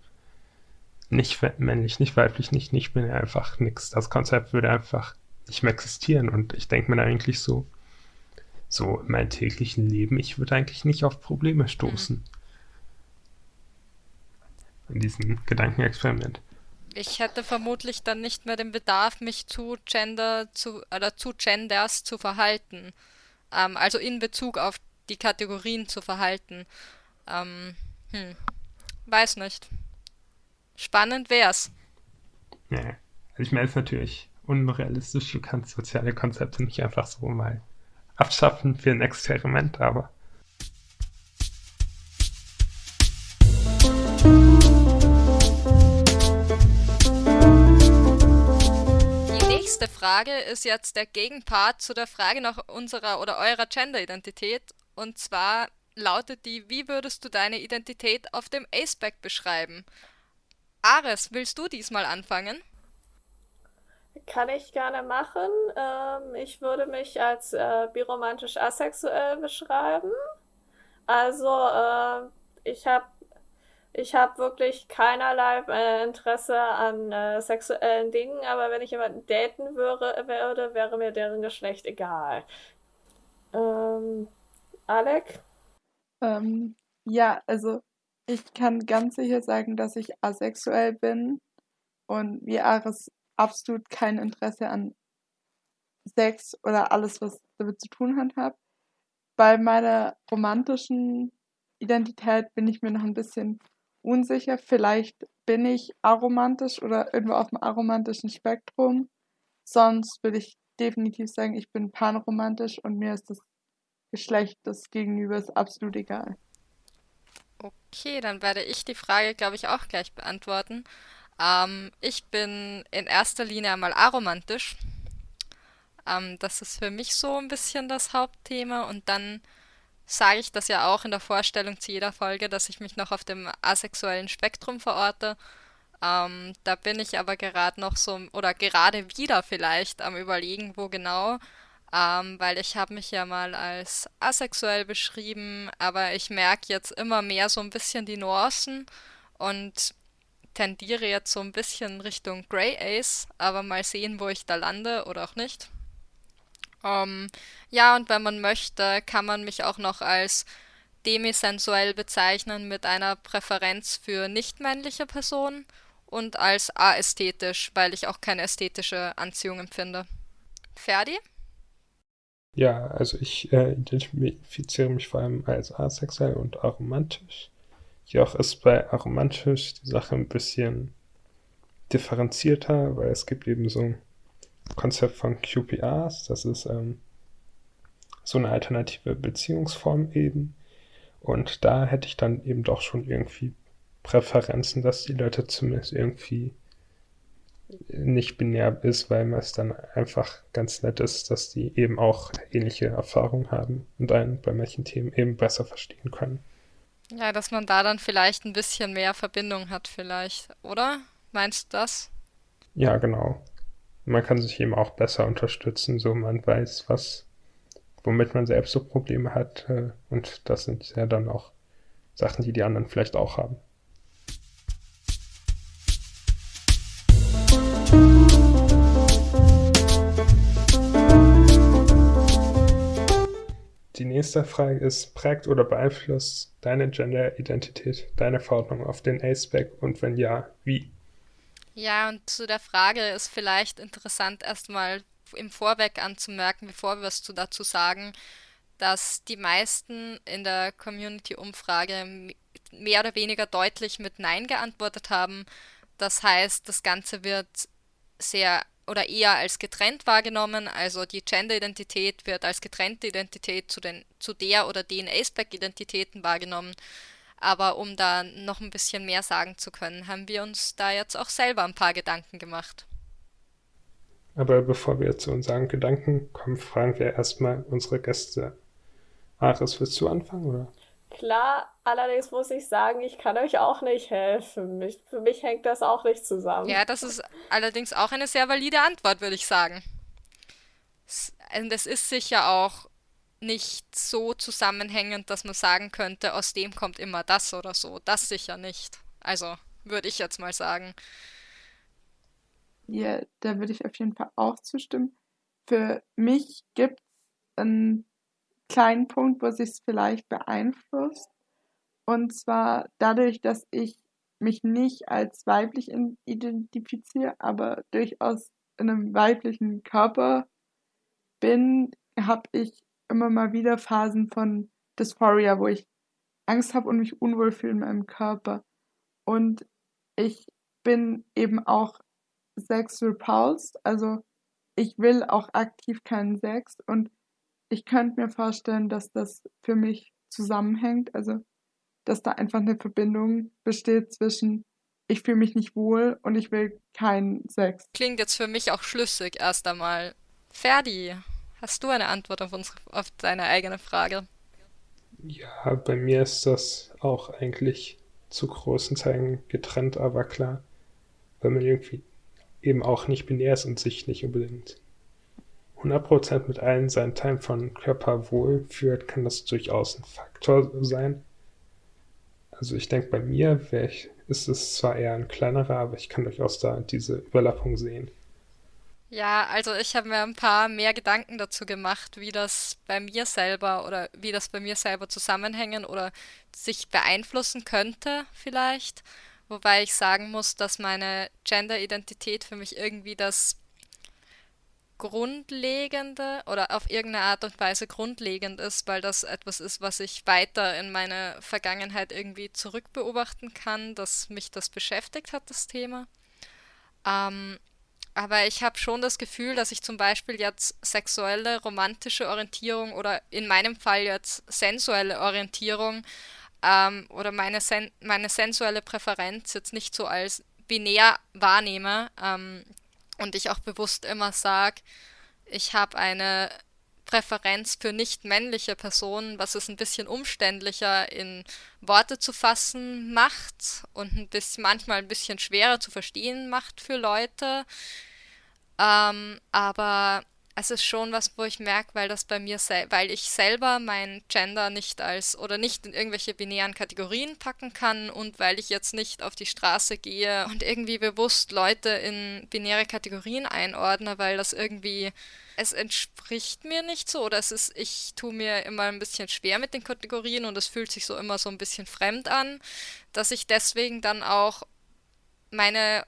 nicht männlich, nicht weiblich, nicht nicht binär, einfach nichts. Das Konzept würde einfach nicht mehr existieren. Und ich denke mir da eigentlich so, so in meinem täglichen Leben, ich würde eigentlich nicht auf Probleme stoßen. In diesem Gedankenexperiment. Ich hätte vermutlich dann nicht mehr den Bedarf, mich zu Gender zu oder zu Genders zu verhalten. Ähm, also in Bezug auf die Kategorien zu verhalten. Ähm, hm, weiß nicht. Spannend wär's. Ja, also ich meine, es ist natürlich unrealistisch, du kannst soziale Konzepte nicht einfach so mal abschaffen für ein Experiment, aber Die nächste Frage ist jetzt der Gegenpart zu der Frage nach unserer oder eurer Gender-Identität. Und zwar lautet die, wie würdest du deine Identität auf dem Aceback beschreiben? Ares, willst du diesmal anfangen? Kann ich gerne machen. Ähm, ich würde mich als äh, biromantisch asexuell beschreiben. Also, äh, ich habe ich hab wirklich keinerlei äh, Interesse an äh, sexuellen Dingen, aber wenn ich jemanden daten würde, würde, wäre mir deren Geschlecht egal. Ähm, Alec? Ähm, ja, also ich kann ganz sicher sagen, dass ich asexuell bin und wie Ares absolut kein Interesse an Sex oder alles, was damit zu tun hat, habe. Bei meiner romantischen Identität bin ich mir noch ein bisschen unsicher. Vielleicht bin ich aromantisch oder irgendwo auf dem aromantischen Spektrum. Sonst würde ich definitiv sagen, ich bin panromantisch und mir ist das Geschlecht des Gegenübers absolut egal. Okay, dann werde ich die Frage, glaube ich, auch gleich beantworten. Ähm, ich bin in erster Linie einmal aromantisch. Ähm, das ist für mich so ein bisschen das Hauptthema. Und dann sage ich das ja auch in der Vorstellung zu jeder Folge, dass ich mich noch auf dem asexuellen Spektrum verorte. Ähm, da bin ich aber gerade noch so, oder gerade wieder vielleicht am Überlegen, wo genau. Ähm, weil ich habe mich ja mal als asexuell beschrieben, aber ich merke jetzt immer mehr so ein bisschen die Nuancen und tendiere jetzt so ein bisschen Richtung Grey Ace, aber mal sehen, wo ich da lande oder auch nicht. Ähm, ja, und wenn man möchte, kann man mich auch noch als demisensuell bezeichnen mit einer Präferenz für nicht-männliche Personen und als aästhetisch, weil ich auch keine ästhetische Anziehung empfinde. Ferdi? Ja, also ich äh, identifiziere mich vor allem als asexuell und aromantisch. Jedoch ist bei aromantisch die Sache ein bisschen differenzierter, weil es gibt eben so ein Konzept von QPRs, das ist ähm, so eine alternative Beziehungsform eben. Und da hätte ich dann eben doch schon irgendwie Präferenzen, dass die Leute zumindest irgendwie nicht binär ist, weil es dann einfach ganz nett ist, dass die eben auch ähnliche Erfahrungen haben und einen bei manchen Themen eben besser verstehen können. Ja, dass man da dann vielleicht ein bisschen mehr Verbindung hat, vielleicht, oder? Meinst du das? Ja, genau. Man kann sich eben auch besser unterstützen, so man weiß, was, womit man selbst so Probleme hat. Äh, und das sind ja dann auch Sachen, die die anderen vielleicht auch haben. Die nächste Frage ist, prägt oder beeinflusst deine Gender-Identität deine Verordnung auf den A-Spec und wenn ja, wie? Ja, und zu der Frage ist vielleicht interessant, erstmal im Vorweg anzumerken, bevor wir was dazu sagen, dass die meisten in der Community-Umfrage mehr oder weniger deutlich mit Nein geantwortet haben. Das heißt, das Ganze wird sehr oder eher als getrennt wahrgenommen. Also die Gender-Identität wird als getrennte Identität zu, den, zu der oder den Aceback-Identitäten wahrgenommen. Aber um da noch ein bisschen mehr sagen zu können, haben wir uns da jetzt auch selber ein paar Gedanken gemacht. Aber bevor wir zu unseren Gedanken kommen, fragen wir erstmal unsere Gäste. Aris, willst du anfangen, oder? Klar, allerdings muss ich sagen, ich kann euch auch nicht helfen. Mich, für mich hängt das auch nicht zusammen. Ja, das ist allerdings auch eine sehr valide Antwort, würde ich sagen. Und es ist sicher auch nicht so zusammenhängend, dass man sagen könnte, aus dem kommt immer das oder so. Das sicher nicht. Also würde ich jetzt mal sagen. Ja, da würde ich auf jeden Fall auch zustimmen. Für mich gibt es einen kleinen Punkt, wo sich es vielleicht beeinflusst. Und zwar dadurch, dass ich mich nicht als weiblich identifiziere, aber durchaus in einem weiblichen Körper bin, habe ich immer mal wieder Phasen von Dysphoria, wo ich Angst habe und mich unwohl fühle in meinem Körper. Und ich bin eben auch Sex repulsed, also ich will auch aktiv keinen Sex und ich könnte mir vorstellen, dass das für mich zusammenhängt, also dass da einfach eine Verbindung besteht zwischen ich fühle mich nicht wohl und ich will keinen Sex. Klingt jetzt für mich auch schlüssig erst einmal. Ferdi, hast du eine Antwort auf, unsere, auf deine eigene Frage? Ja, bei mir ist das auch eigentlich zu großen Teilen getrennt, aber klar, weil man irgendwie eben auch nicht binär ist und sich nicht unbedingt 100% mit allen seinen Teilen von Körper wohlfühlt, kann das durchaus ein Faktor sein. Also ich denke, bei mir ich, ist es zwar eher ein kleinerer, aber ich kann durchaus da diese Überlappung sehen. Ja, also ich habe mir ein paar mehr Gedanken dazu gemacht, wie das bei mir selber oder wie das bei mir selber zusammenhängen oder sich beeinflussen könnte vielleicht. Wobei ich sagen muss, dass meine Gender-Identität für mich irgendwie das Grundlegende oder auf irgendeine Art und Weise grundlegend ist, weil das etwas ist, was ich weiter in meine Vergangenheit irgendwie zurückbeobachten kann, dass mich das beschäftigt hat, das Thema. Ähm, aber ich habe schon das Gefühl, dass ich zum Beispiel jetzt sexuelle, romantische Orientierung oder in meinem Fall jetzt sensuelle Orientierung ähm, oder meine, sen meine sensuelle Präferenz jetzt nicht so als binär wahrnehme ähm, und ich auch bewusst immer sage, ich habe eine Präferenz für nicht männliche Personen, was es ein bisschen umständlicher in Worte zu fassen macht und ein bisschen, manchmal ein bisschen schwerer zu verstehen macht für Leute. Ähm, aber es ist schon was, wo ich merke, weil das bei mir, weil ich selber mein Gender nicht als oder nicht in irgendwelche binären Kategorien packen kann und weil ich jetzt nicht auf die Straße gehe und irgendwie bewusst Leute in binäre Kategorien einordne, weil das irgendwie es entspricht mir nicht so oder es ist, ich tue mir immer ein bisschen schwer mit den Kategorien und es fühlt sich so immer so ein bisschen fremd an, dass ich deswegen dann auch meine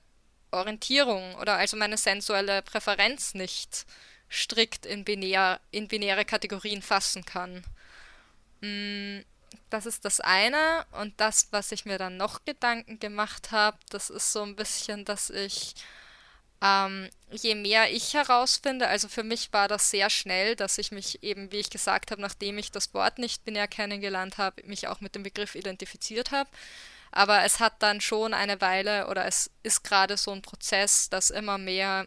Orientierung oder also meine sensuelle Präferenz nicht strikt in, binär, in binäre Kategorien fassen kann. Mm, das ist das eine. Und das, was ich mir dann noch Gedanken gemacht habe, das ist so ein bisschen, dass ich, ähm, je mehr ich herausfinde, also für mich war das sehr schnell, dass ich mich eben, wie ich gesagt habe, nachdem ich das Wort nicht binär kennengelernt habe, mich auch mit dem Begriff identifiziert habe. Aber es hat dann schon eine Weile oder es ist gerade so ein Prozess, dass immer mehr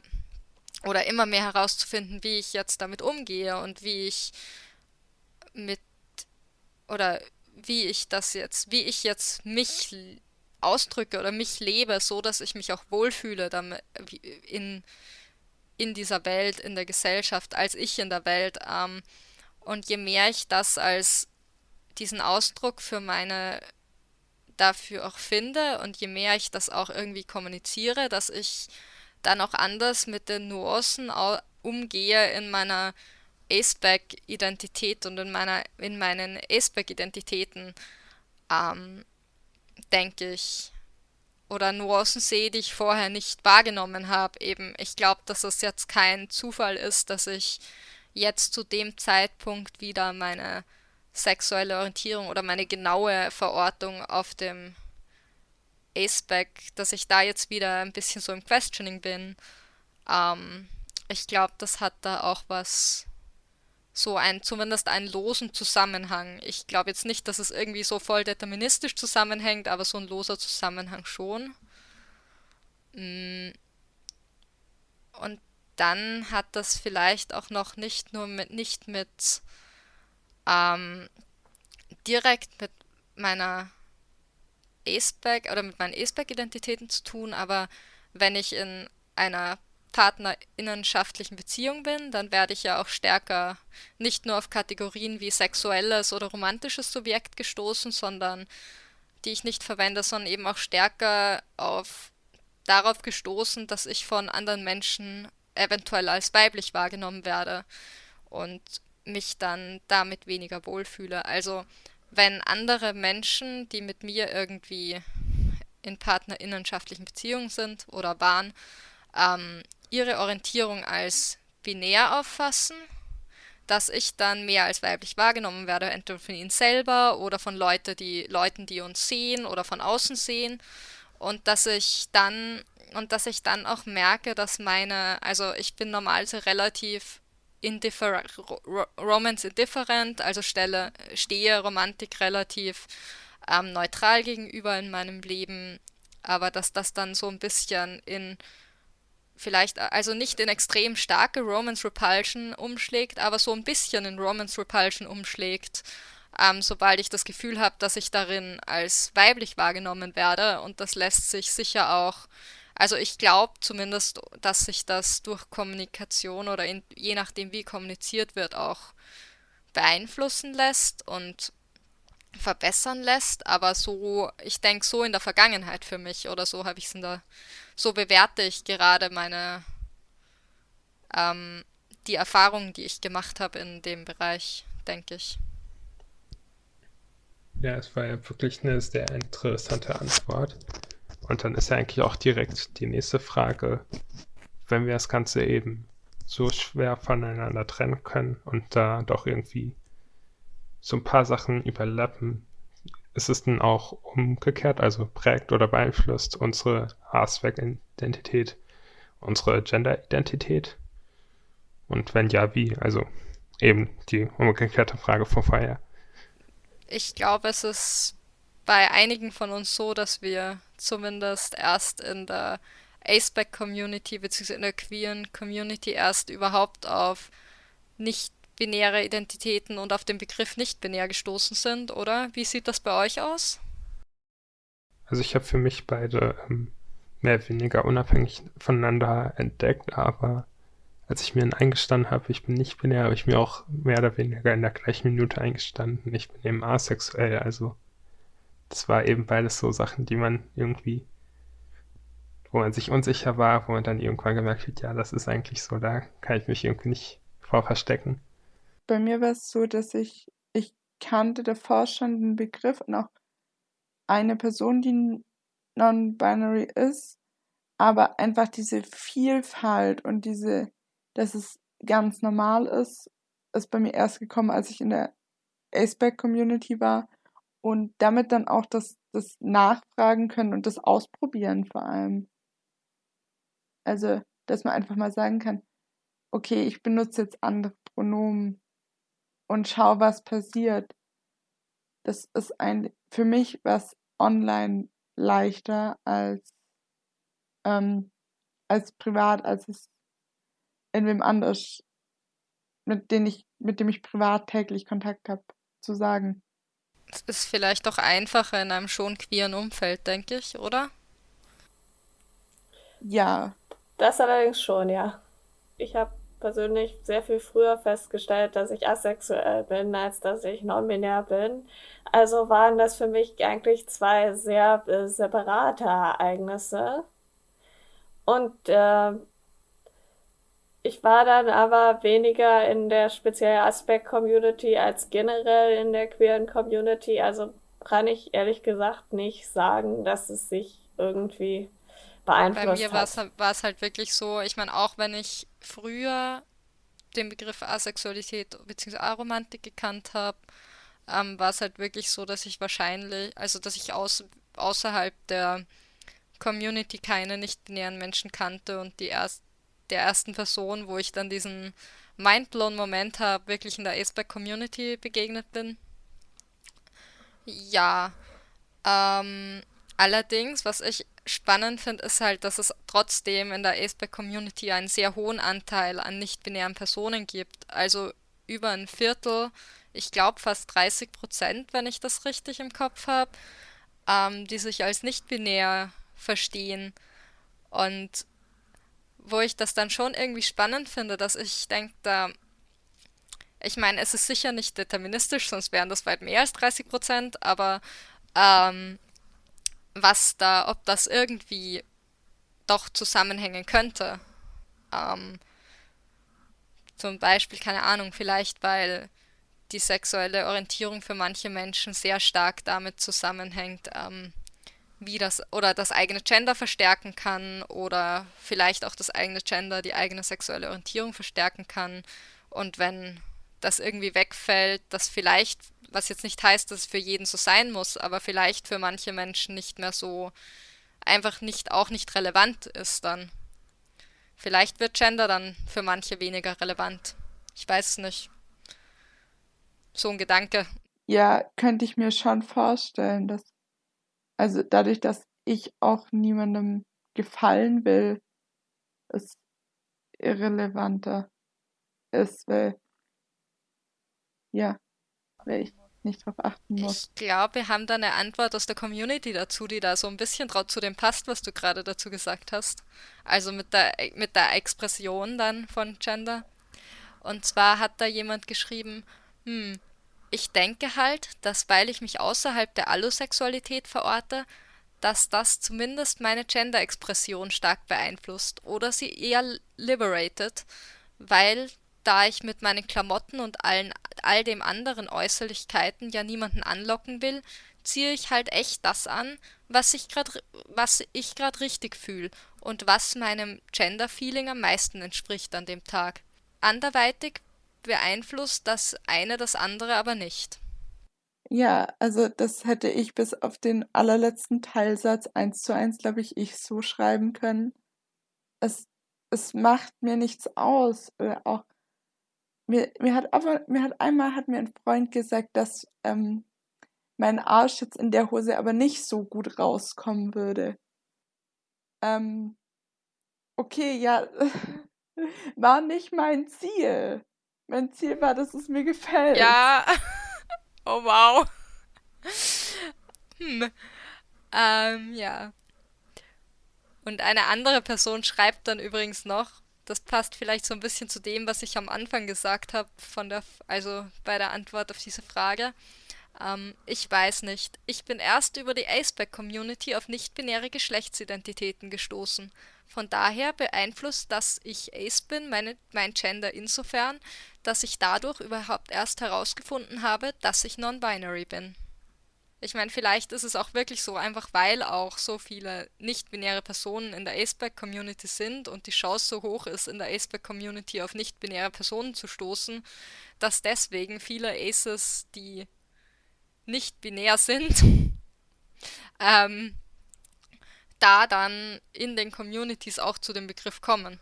oder immer mehr herauszufinden, wie ich jetzt damit umgehe und wie ich mit oder wie ich das jetzt, wie ich jetzt mich ausdrücke oder mich lebe, so dass ich mich auch wohlfühle damit, in, in dieser Welt, in der Gesellschaft, als ich in der Welt. Ähm, und je mehr ich das als diesen Ausdruck für meine dafür auch finde und je mehr ich das auch irgendwie kommuniziere, dass ich dann auch anders mit den Nuancen umgehe in meiner Aceback-Identität und in, meiner, in meinen Aceback-Identitäten, ähm, denke ich. Oder Nuancen sehe, die ich vorher nicht wahrgenommen habe. Eben, ich glaube, dass es jetzt kein Zufall ist, dass ich jetzt zu dem Zeitpunkt wieder meine sexuelle Orientierung oder meine genaue Verortung auf dem Aceback, dass ich da jetzt wieder ein bisschen so im Questioning bin. Ähm, ich glaube, das hat da auch was, so ein, zumindest einen losen Zusammenhang. Ich glaube jetzt nicht, dass es irgendwie so voll deterministisch zusammenhängt, aber so ein loser Zusammenhang schon. Mm. Und dann hat das vielleicht auch noch nicht nur mit, nicht mit ähm, direkt mit meiner Aceback oder mit meinen Aceback-Identitäten zu tun, aber wenn ich in einer partnerinnenschaftlichen Beziehung bin, dann werde ich ja auch stärker nicht nur auf Kategorien wie sexuelles oder romantisches Subjekt gestoßen, sondern die ich nicht verwende, sondern eben auch stärker auf darauf gestoßen, dass ich von anderen Menschen eventuell als weiblich wahrgenommen werde und mich dann damit weniger wohlfühle. Also wenn andere Menschen, die mit mir irgendwie in partnerinnenschaftlichen Beziehungen sind oder waren, ähm, ihre Orientierung als binär auffassen, dass ich dann mehr als weiblich wahrgenommen werde, entweder von ihnen selber oder von Leute, die, Leuten, die uns sehen oder von außen sehen. Und dass ich dann und dass ich dann auch merke, dass meine, also ich bin normalerweise relativ indiffer Romance indifferent, also stelle, stehe Romantik relativ ähm, neutral gegenüber in meinem Leben, aber dass das dann so ein bisschen in vielleicht, also nicht in extrem starke Romance Repulsion umschlägt, aber so ein bisschen in Romance Repulsion umschlägt, ähm, sobald ich das Gefühl habe, dass ich darin als weiblich wahrgenommen werde. Und das lässt sich sicher auch also ich glaube zumindest, dass sich das durch Kommunikation oder in, je nachdem wie kommuniziert wird auch beeinflussen lässt und verbessern lässt, aber so, ich denke so in der Vergangenheit für mich oder so habe ich es in der, so bewerte ich gerade meine, ähm, die Erfahrungen, die ich gemacht habe in dem Bereich, denke ich. Ja, es war ja wirklich eine sehr interessante Antwort. Und dann ist ja eigentlich auch direkt die nächste Frage, wenn wir das Ganze eben so schwer voneinander trennen können und da doch irgendwie so ein paar Sachen überlappen, ist es denn auch umgekehrt, also prägt oder beeinflusst unsere Haarspec-Identität unsere Gender-Identität? Und wenn ja, wie? Also eben die umgekehrte Frage von vorher. Ich glaube, es ist bei einigen von uns so, dass wir zumindest erst in der Aceback-Community bzw. in der queeren Community erst überhaupt auf nicht-binäre Identitäten und auf den Begriff nicht-binär gestoßen sind, oder? Wie sieht das bei euch aus? Also ich habe für mich beide ähm, mehr oder weniger unabhängig voneinander entdeckt, aber als ich mir dann eingestanden habe, ich bin nicht binär, habe ich mir auch mehr oder weniger in der gleichen Minute eingestanden, ich bin eben asexuell, also das war eben beides so Sachen, die man irgendwie, wo man sich unsicher war, wo man dann irgendwann gemerkt hat, ja, das ist eigentlich so, da kann ich mich irgendwie nicht vor verstecken. Bei mir war es so, dass ich, ich kannte davor schon den Begriff und auch eine Person, die non-binary ist, aber einfach diese Vielfalt und diese, dass es ganz normal ist, ist bei mir erst gekommen, als ich in der Aceback-Community war und damit dann auch das, das Nachfragen können und das Ausprobieren vor allem. Also, dass man einfach mal sagen kann, okay, ich benutze jetzt andere Pronomen und schau, was passiert. Das ist ein, für mich was online leichter als, ähm, als privat, als es irgendwem anders, mit dem ich, mit dem ich privat täglich Kontakt habe, zu sagen. Es ist vielleicht auch einfacher in einem schon queeren Umfeld, denke ich, oder? Ja. Das allerdings schon, ja. Ich habe persönlich sehr viel früher festgestellt, dass ich asexuell bin, als dass ich non-binär bin. Also waren das für mich eigentlich zwei sehr äh, separate Ereignisse. Und äh, ich war dann aber weniger in der speziellen Aspekt-Community als generell in der queeren Community. Also kann ich ehrlich gesagt nicht sagen, dass es sich irgendwie beeinflusst Bei mir hat. war es halt wirklich so, ich meine, auch wenn ich früher den Begriff Asexualität bzw. Aromantik gekannt habe, ähm, war es halt wirklich so, dass ich wahrscheinlich, also dass ich aus, außerhalb der Community keine nicht-binären Menschen kannte und die erst, der ersten Person, wo ich dann diesen Mindblown-Moment habe, wirklich in der Aceback-Community begegnet bin. Ja, ähm, allerdings, was ich spannend finde, ist halt, dass es trotzdem in der Aceback-Community einen sehr hohen Anteil an nicht-binären Personen gibt. Also über ein Viertel, ich glaube fast 30 Prozent, wenn ich das richtig im Kopf habe, ähm, die sich als nicht-binär verstehen. Und wo ich das dann schon irgendwie spannend finde, dass ich denke, da, ich meine, es ist sicher nicht deterministisch, sonst wären das weit mehr als 30 Prozent, aber ähm, was da, ob das irgendwie doch zusammenhängen könnte. Ähm, zum Beispiel, keine Ahnung, vielleicht weil die sexuelle Orientierung für manche Menschen sehr stark damit zusammenhängt, ähm, wie das oder das eigene Gender verstärken kann oder vielleicht auch das eigene Gender die eigene sexuelle Orientierung verstärken kann. Und wenn das irgendwie wegfällt, das vielleicht was jetzt nicht heißt, dass es für jeden so sein muss, aber vielleicht für manche Menschen nicht mehr so einfach nicht auch nicht relevant ist dann. Vielleicht wird Gender dann für manche weniger relevant. Ich weiß es nicht. So ein Gedanke. Ja, könnte ich mir schon vorstellen, dass also dadurch, dass ich auch niemandem gefallen will, es irrelevanter ist, weil ja, weil ich nicht drauf achten muss. Ich glaube, wir haben da eine Antwort aus der Community dazu, die da so ein bisschen zu dem passt, was du gerade dazu gesagt hast. Also mit der, mit der Expression dann von Gender. Und zwar hat da jemand geschrieben, hm, ich denke halt, dass weil ich mich außerhalb der Allosexualität verorte, dass das zumindest meine Gender-Expression stark beeinflusst oder sie eher liberated, weil da ich mit meinen Klamotten und allen, all dem anderen Äußerlichkeiten ja niemanden anlocken will, ziehe ich halt echt das an, was ich gerade was ich gerade richtig fühle und was meinem Gender-Feeling am meisten entspricht an dem Tag. Anderweitig beeinflusst das eine das andere aber nicht. Ja, also das hätte ich bis auf den allerletzten Teilsatz eins zu eins, glaube ich, ich so schreiben können. Es, es macht mir nichts aus. Oder auch mir, mir hat aber, mir hat einmal hat mir ein Freund gesagt, dass ähm, mein Arsch jetzt in der Hose aber nicht so gut rauskommen würde. Ähm, okay, ja, <laughs> war nicht mein Ziel. Mein Ziel war, dass es mir gefällt. Ja. <laughs> Oh wow. Hm. Ähm, ja. Und eine andere Person schreibt dann übrigens noch, das passt vielleicht so ein bisschen zu dem, was ich am Anfang gesagt habe, von der, also bei der Antwort auf diese Frage. Ähm, ich weiß nicht. Ich bin erst über die Aceback-Community auf nicht-binäre Geschlechtsidentitäten gestoßen. Von daher beeinflusst, dass ich Ace bin, meine, mein Gender insofern, dass ich dadurch überhaupt erst herausgefunden habe, dass ich non-binary bin. Ich meine, vielleicht ist es auch wirklich so, einfach weil auch so viele nicht-binäre Personen in der Aceback-Community sind und die Chance so hoch ist, in der Aceback-Community auf nicht-binäre Personen zu stoßen, dass deswegen viele Aces, die nicht binär sind, <laughs> ähm, da dann in den Communities auch zu dem Begriff kommen.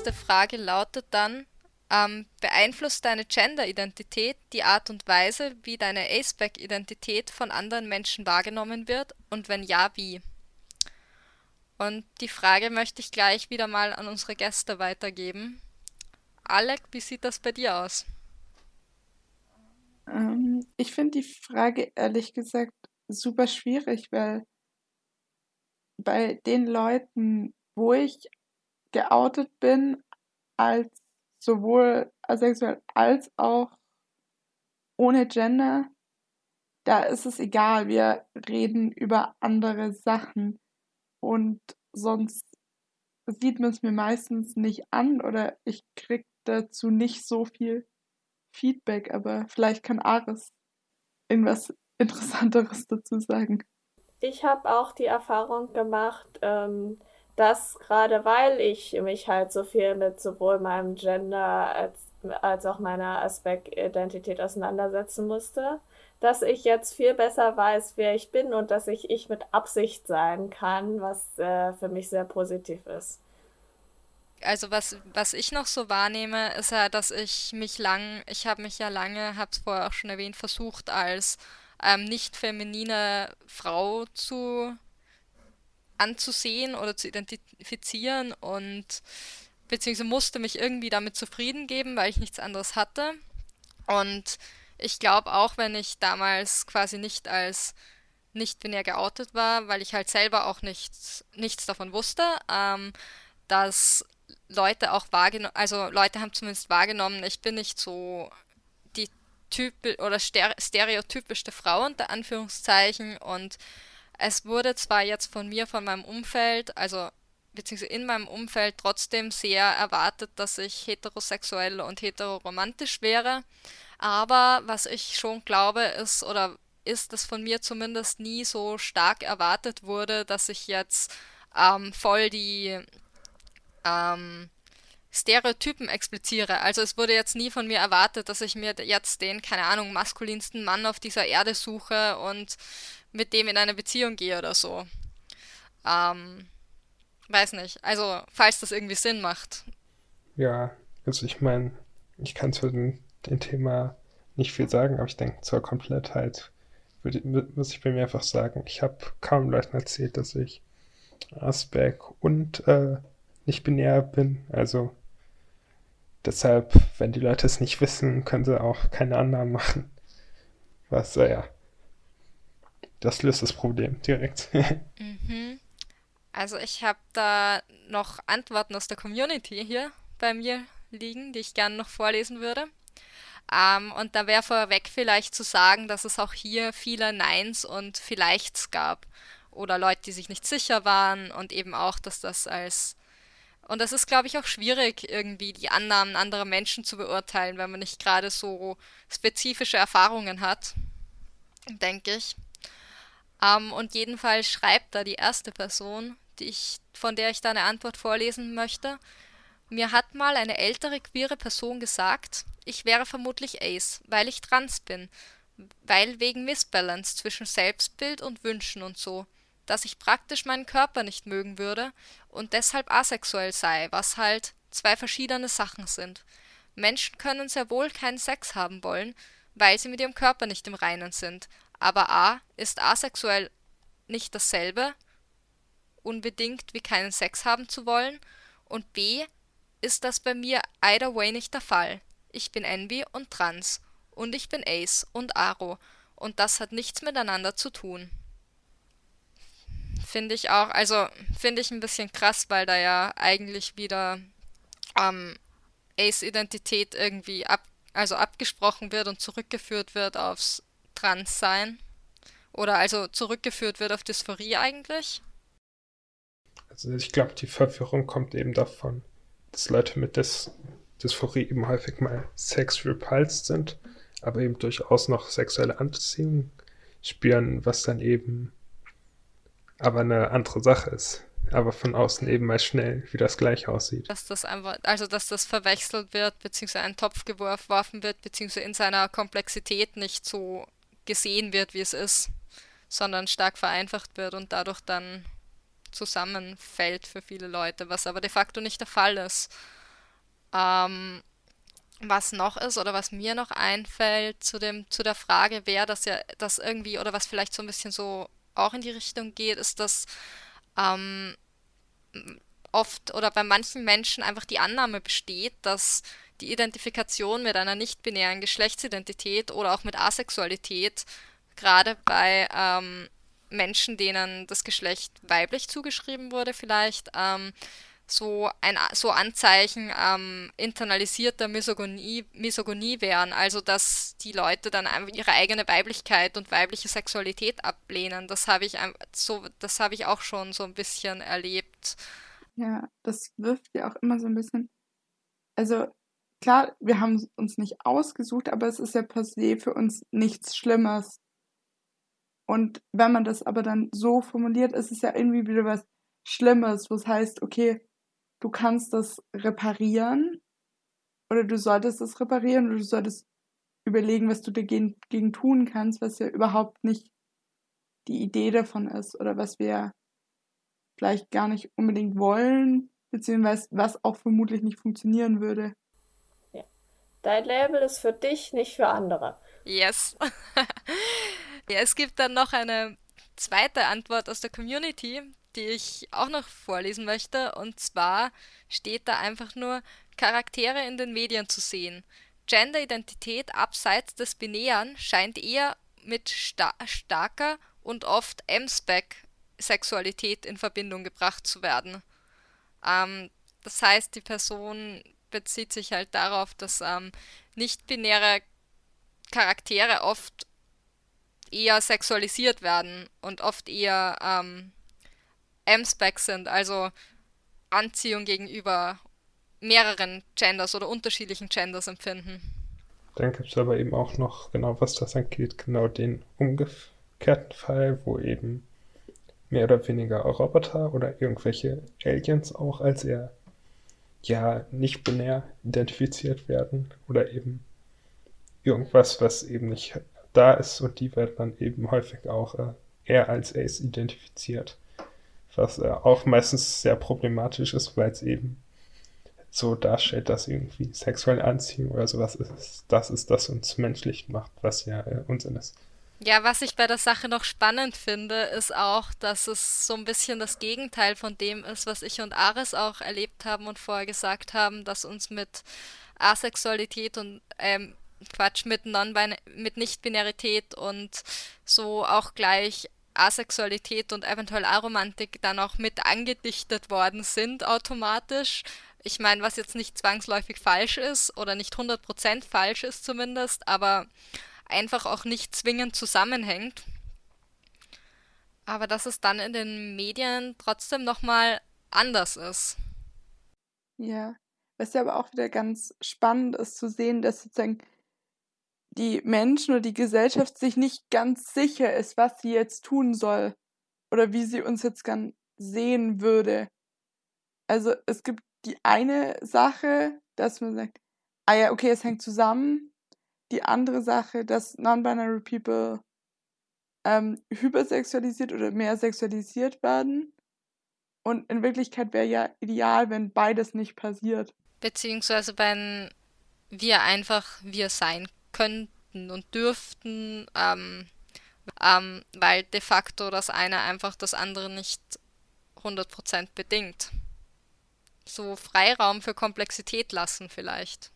Nächste Frage lautet dann, ähm, beeinflusst deine Gender-Identität die Art und Weise, wie deine Aceback-Identität von anderen Menschen wahrgenommen wird und wenn ja, wie? Und die Frage möchte ich gleich wieder mal an unsere Gäste weitergeben. Alec, wie sieht das bei dir aus? Ähm, ich finde die Frage ehrlich gesagt super schwierig, weil bei den Leuten, wo ich geoutet bin, als sowohl asexuell als auch ohne Gender, da ist es egal, wir reden über andere Sachen. Und sonst sieht man es mir meistens nicht an oder ich krieg dazu nicht so viel Feedback, aber vielleicht kann Ares irgendwas Interessanteres dazu sagen. Ich habe auch die Erfahrung gemacht, ähm, dass gerade weil ich mich halt so viel mit sowohl meinem Gender als, als auch meiner Aspekt-Identität auseinandersetzen musste, dass ich jetzt viel besser weiß, wer ich bin und dass ich ich mit Absicht sein kann, was äh, für mich sehr positiv ist. Also was, was ich noch so wahrnehme, ist ja, dass ich mich lang, ich habe mich ja lange, habe es vorher auch schon erwähnt, versucht als ähm, nicht feminine Frau zu anzusehen oder zu identifizieren und beziehungsweise musste mich irgendwie damit zufrieden geben, weil ich nichts anderes hatte. Und ich glaube auch, wenn ich damals quasi nicht als nicht binär geoutet war, weil ich halt selber auch nichts, nichts davon wusste, ähm, dass Leute auch wahrgenommen, also Leute haben zumindest wahrgenommen, ich bin nicht so die Typ oder stereotypischste Frau unter Anführungszeichen und es wurde zwar jetzt von mir, von meinem Umfeld, also beziehungsweise in meinem Umfeld trotzdem sehr erwartet, dass ich heterosexuell und heteroromantisch wäre, aber was ich schon glaube, ist oder ist, dass von mir zumindest nie so stark erwartet wurde, dass ich jetzt ähm, voll die ähm, Stereotypen expliziere. Also es wurde jetzt nie von mir erwartet, dass ich mir jetzt den, keine Ahnung, maskulinsten Mann auf dieser Erde suche und mit dem in eine Beziehung gehe oder so. Ähm, weiß nicht. Also, falls das irgendwie Sinn macht. Ja, also ich meine, ich kann zu den dem Thema nicht viel sagen, aber ich denke, zur Komplettheit würde, muss ich bei mir einfach sagen, ich habe kaum Leuten erzählt, dass ich Asperg und äh, nicht binär bin. Also deshalb, wenn die Leute es nicht wissen, können sie auch keine Annahmen machen. Was, äh, ja, das löst das Problem direkt. <laughs> mhm. Also ich habe da noch Antworten aus der Community hier bei mir liegen, die ich gerne noch vorlesen würde. Ähm, und da wäre vorweg vielleicht zu sagen, dass es auch hier viele Neins und Vielleichts gab. Oder Leute, die sich nicht sicher waren und eben auch, dass das als. Und das ist, glaube ich, auch schwierig, irgendwie die Annahmen anderer Menschen zu beurteilen, wenn man nicht gerade so spezifische Erfahrungen hat, denke ich. Ähm, und jedenfalls schreibt da die erste Person, die ich, von der ich da eine Antwort vorlesen möchte. Mir hat mal eine ältere queere Person gesagt, ich wäre vermutlich Ace, weil ich trans bin, weil wegen Missbalance zwischen Selbstbild und Wünschen und so. dass ich praktisch meinen Körper nicht mögen würde und deshalb asexuell sei, was halt zwei verschiedene Sachen sind. Menschen können sehr wohl keinen Sex haben wollen, weil sie mit ihrem Körper nicht im Reinen sind. Aber A ist asexuell nicht dasselbe, unbedingt wie keinen Sex haben zu wollen, und B ist das bei mir either way nicht der Fall. Ich bin Envy und Trans und ich bin Ace und Aro und das hat nichts miteinander zu tun. Finde ich auch, also finde ich ein bisschen krass, weil da ja eigentlich wieder ähm, Ace-Identität irgendwie ab, also abgesprochen wird und zurückgeführt wird aufs Transsein. Oder also zurückgeführt wird auf Dysphorie eigentlich. Also ich glaube, die Verwirrung kommt eben davon, dass Leute mit Dys Dysphorie eben häufig mal sex repulsed sind, aber eben durchaus noch sexuelle Anziehung spüren, was dann eben aber eine andere Sache ist. Aber von außen eben mal schnell wie das gleich aussieht. Dass das einfach, also dass das verwechselt wird, beziehungsweise ein Topf geworfen wird, beziehungsweise in seiner Komplexität nicht so gesehen wird, wie es ist, sondern stark vereinfacht wird und dadurch dann zusammenfällt für viele Leute, was aber de facto nicht der Fall ist. Ähm, was noch ist oder was mir noch einfällt zu dem zu der Frage, wer das ja das irgendwie oder was vielleicht so ein bisschen so auch in die Richtung geht, ist, dass ähm, oft oder bei manchen Menschen einfach die Annahme besteht, dass die Identifikation mit einer nicht-binären Geschlechtsidentität oder auch mit Asexualität gerade bei ähm, Menschen, denen das Geschlecht weiblich zugeschrieben wurde, vielleicht ähm, so ein so Anzeichen ähm, internalisierter Misogonie, Misogonie wären, also dass die Leute dann einfach ihre eigene Weiblichkeit und weibliche Sexualität ablehnen. Das habe ich so, das habe ich auch schon so ein bisschen erlebt. Ja, das wirft ja auch immer so ein bisschen. Also klar, wir haben uns nicht ausgesucht, aber es ist ja per se für uns nichts Schlimmes. Und wenn man das aber dann so formuliert, ist es ja irgendwie wieder was Schlimmes, was heißt, okay, du kannst das reparieren oder du solltest es reparieren oder du solltest überlegen, was du dagegen gegen tun kannst, was ja überhaupt nicht die Idee davon ist oder was wir vielleicht gar nicht unbedingt wollen, beziehungsweise was auch vermutlich nicht funktionieren würde. Dein Label ist für dich, nicht für andere. Yes. <laughs> Ja, es gibt dann noch eine zweite Antwort aus der Community, die ich auch noch vorlesen möchte. Und zwar steht da einfach nur Charaktere in den Medien zu sehen. Genderidentität abseits des Binären scheint eher mit sta starker und oft M-Spec-Sexualität in Verbindung gebracht zu werden. Ähm, das heißt, die Person bezieht sich halt darauf, dass ähm, nicht-binäre Charaktere oft eher sexualisiert werden und oft eher ähm, M-Spec sind, also Anziehung gegenüber mehreren Genders oder unterschiedlichen Genders empfinden. Dann gibt es aber eben auch noch, genau was das angeht, genau den umgekehrten Fall, wo eben mehr oder weniger Roboter oder irgendwelche Aliens auch als eher ja nicht binär identifiziert werden oder eben irgendwas, was eben nicht da ist und die werden dann eben häufig auch äh, eher als Ace identifiziert. Was äh, auch meistens sehr problematisch ist, weil es eben so darstellt, dass irgendwie sexuelle Anziehung oder sowas ist. Das ist, das uns menschlich macht, was ja äh, Unsinn ist. Ja, was ich bei der Sache noch spannend finde, ist auch, dass es so ein bisschen das Gegenteil von dem ist, was ich und Ares auch erlebt haben und vorher gesagt haben, dass uns mit Asexualität und ähm, Quatsch mit, mit Nicht-Binarität und so auch gleich Asexualität und eventuell Aromantik dann auch mit angedichtet worden sind automatisch. Ich meine, was jetzt nicht zwangsläufig falsch ist oder nicht 100% falsch ist zumindest, aber einfach auch nicht zwingend zusammenhängt. Aber dass es dann in den Medien trotzdem nochmal anders ist. Ja, was ja aber auch wieder ganz spannend ist zu sehen, dass sozusagen die Menschen oder die Gesellschaft sich nicht ganz sicher ist, was sie jetzt tun soll oder wie sie uns jetzt gern sehen würde. Also es gibt die eine Sache, dass man sagt, ah ja, okay, es hängt zusammen. Die andere Sache, dass Non-Binary People ähm, hypersexualisiert oder mehr sexualisiert werden. Und in Wirklichkeit wäre ja ideal, wenn beides nicht passiert. Beziehungsweise wenn wir einfach wir sein könnten und dürften, ähm, ähm, weil de facto das eine einfach das andere nicht 100% bedingt. So Freiraum für Komplexität lassen vielleicht.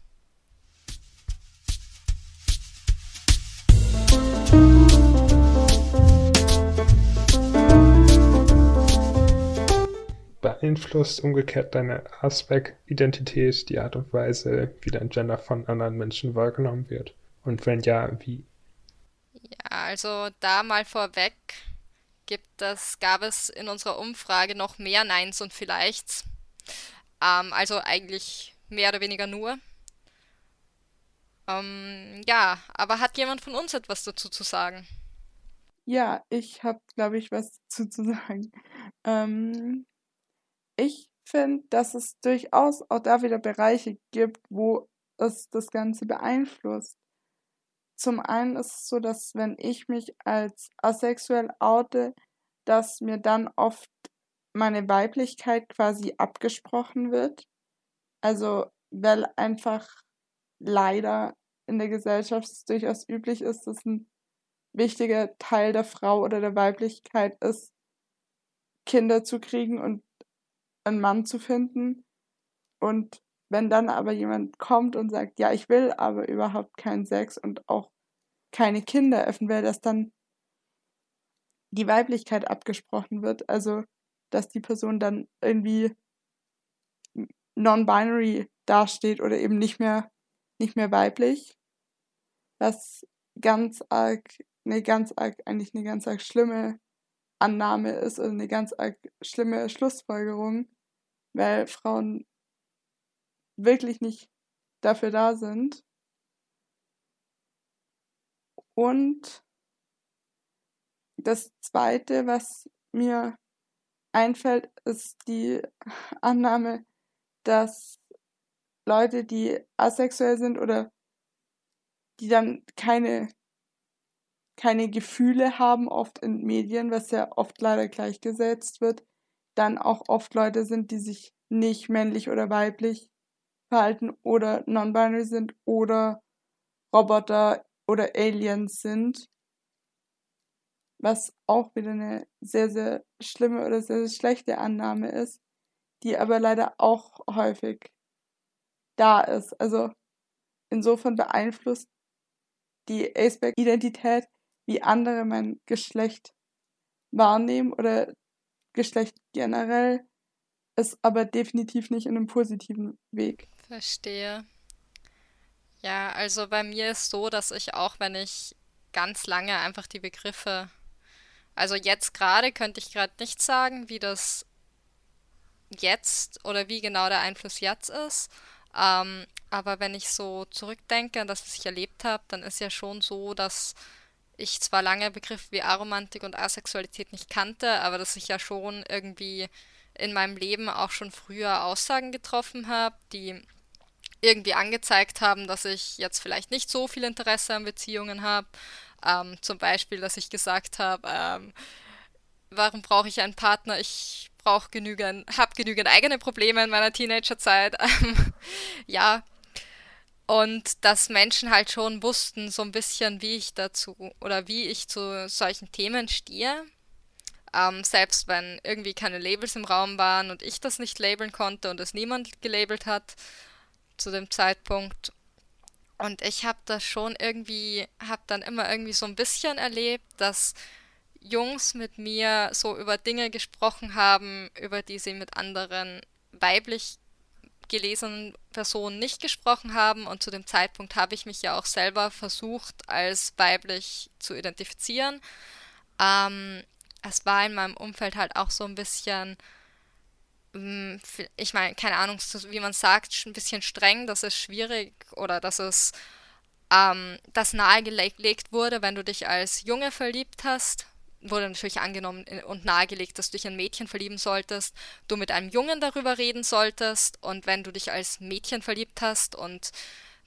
Beeinflusst umgekehrt deine Aspect-Identität die Art und Weise, wie dein Gender von anderen Menschen wahrgenommen wird? Und wenn ja, wie? Ja, also da mal vorweg gibt es, gab es in unserer Umfrage noch mehr Neins und Vielleichts. Ähm, also eigentlich mehr oder weniger nur. Ähm, ja, aber hat jemand von uns etwas dazu zu sagen? Ja, ich habe, glaube ich, was dazu zu sagen. Ähm, ich finde, dass es durchaus auch da wieder Bereiche gibt, wo es das Ganze beeinflusst. Zum einen ist es so, dass wenn ich mich als asexuell oute, dass mir dann oft meine Weiblichkeit quasi abgesprochen wird. Also, weil einfach leider in der Gesellschaft es durchaus üblich ist, dass ein wichtiger Teil der Frau oder der Weiblichkeit ist, Kinder zu kriegen und einen Mann zu finden. Und wenn dann aber jemand kommt und sagt, ja, ich will aber überhaupt keinen Sex und auch keine Kinder öffnen will, dass dann die Weiblichkeit abgesprochen wird. Also, dass die Person dann irgendwie non-binary dasteht oder eben nicht mehr, nicht mehr weiblich. Was ganz arg, eine ganz arg, eigentlich eine ganz arg schlimme Annahme ist oder eine ganz arg schlimme Schlussfolgerung, weil Frauen wirklich nicht dafür da sind. Und das Zweite, was mir einfällt, ist die Annahme, dass Leute, die asexuell sind oder die dann keine, keine Gefühle haben, oft in Medien, was ja oft leider gleichgesetzt wird, dann auch oft Leute sind, die sich nicht männlich oder weiblich verhalten oder non-binary sind oder Roboter oder Aliens sind. Was auch wieder eine sehr, sehr schlimme oder sehr, sehr schlechte Annahme ist, die aber leider auch häufig da ist. Also insofern beeinflusst die Aceback-Identität, wie andere mein Geschlecht wahrnehmen oder Geschlecht generell, ist aber definitiv nicht in einem positiven Weg. Verstehe. Ja, also bei mir ist so, dass ich auch, wenn ich ganz lange einfach die Begriffe, also jetzt gerade könnte ich gerade nicht sagen, wie das jetzt oder wie genau der Einfluss jetzt ist. Ähm, aber wenn ich so zurückdenke an das, was ich erlebt habe, dann ist ja schon so, dass ich zwar lange Begriffe wie Aromantik und Asexualität nicht kannte, aber dass ich ja schon irgendwie in meinem Leben auch schon früher Aussagen getroffen habe, die irgendwie angezeigt haben, dass ich jetzt vielleicht nicht so viel Interesse an Beziehungen habe. Ähm, zum Beispiel, dass ich gesagt habe, ähm, warum brauche ich einen Partner? Ich brauche genügend, habe genügend eigene Probleme in meiner Teenagerzeit. <laughs> Ähm, ja, und dass Menschen halt schon wussten, so ein bisschen, wie ich dazu oder wie ich zu solchen Themen stehe. Ähm, selbst wenn irgendwie keine Labels im Raum waren und ich das nicht labeln konnte und es niemand gelabelt hat zu dem Zeitpunkt. Und ich habe das schon irgendwie, habe dann immer irgendwie so ein bisschen erlebt, dass Jungs mit mir so über Dinge gesprochen haben, über die sie mit anderen weiblich gelesenen Personen nicht gesprochen haben und zu dem Zeitpunkt habe ich mich ja auch selber versucht als weiblich zu identifizieren. Ähm, es war in meinem Umfeld halt auch so ein bisschen, mm, ich meine, keine Ahnung, wie man sagt, ein bisschen streng, dass es schwierig oder dass es ähm, das nahegelegt wurde, wenn du dich als Junge verliebt hast, wurde natürlich angenommen und nahegelegt, dass du dich in Mädchen verlieben solltest, du mit einem Jungen darüber reden solltest und wenn du dich als Mädchen verliebt hast und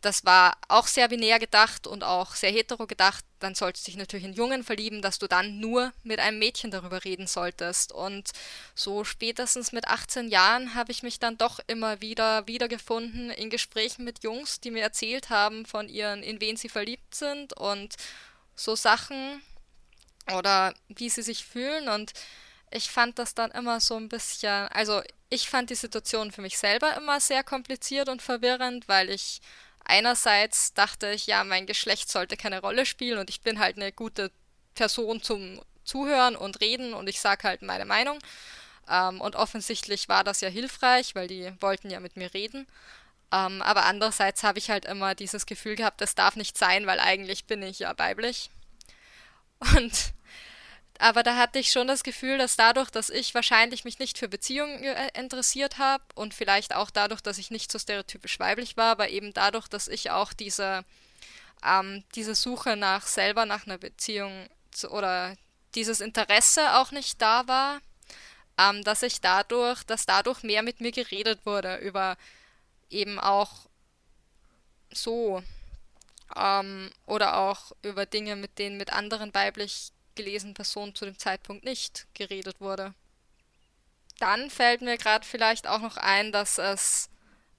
das war auch sehr binär gedacht und auch sehr hetero gedacht. Dann solltest du dich natürlich in Jungen verlieben, dass du dann nur mit einem Mädchen darüber reden solltest. Und so spätestens mit 18 Jahren habe ich mich dann doch immer wieder wiedergefunden in Gesprächen mit Jungs, die mir erzählt haben von ihren, in wen sie verliebt sind und so Sachen oder wie sie sich fühlen. Und ich fand das dann immer so ein bisschen, also ich fand die Situation für mich selber immer sehr kompliziert und verwirrend, weil ich einerseits dachte ich, ja, mein Geschlecht sollte keine Rolle spielen und ich bin halt eine gute Person zum Zuhören und Reden und ich sage halt meine Meinung. Ähm, und offensichtlich war das ja hilfreich, weil die wollten ja mit mir reden. Ähm, aber andererseits habe ich halt immer dieses Gefühl gehabt, das darf nicht sein, weil eigentlich bin ich ja weiblich. <laughs> Und aber da hatte ich schon das Gefühl, dass dadurch, dass ich wahrscheinlich mich nicht für Beziehungen äh, interessiert habe und vielleicht auch dadurch, dass ich nicht so stereotypisch weiblich war, aber eben dadurch, dass ich auch diese, ähm, diese Suche nach selber nach einer Beziehung zu, oder dieses Interesse auch nicht da war, ähm, dass ich dadurch, dass dadurch mehr mit mir geredet wurde über eben auch so ähm, oder auch über Dinge, mit denen mit anderen weiblich gelesenen Person zu dem Zeitpunkt nicht geredet wurde. Dann fällt mir gerade vielleicht auch noch ein, dass es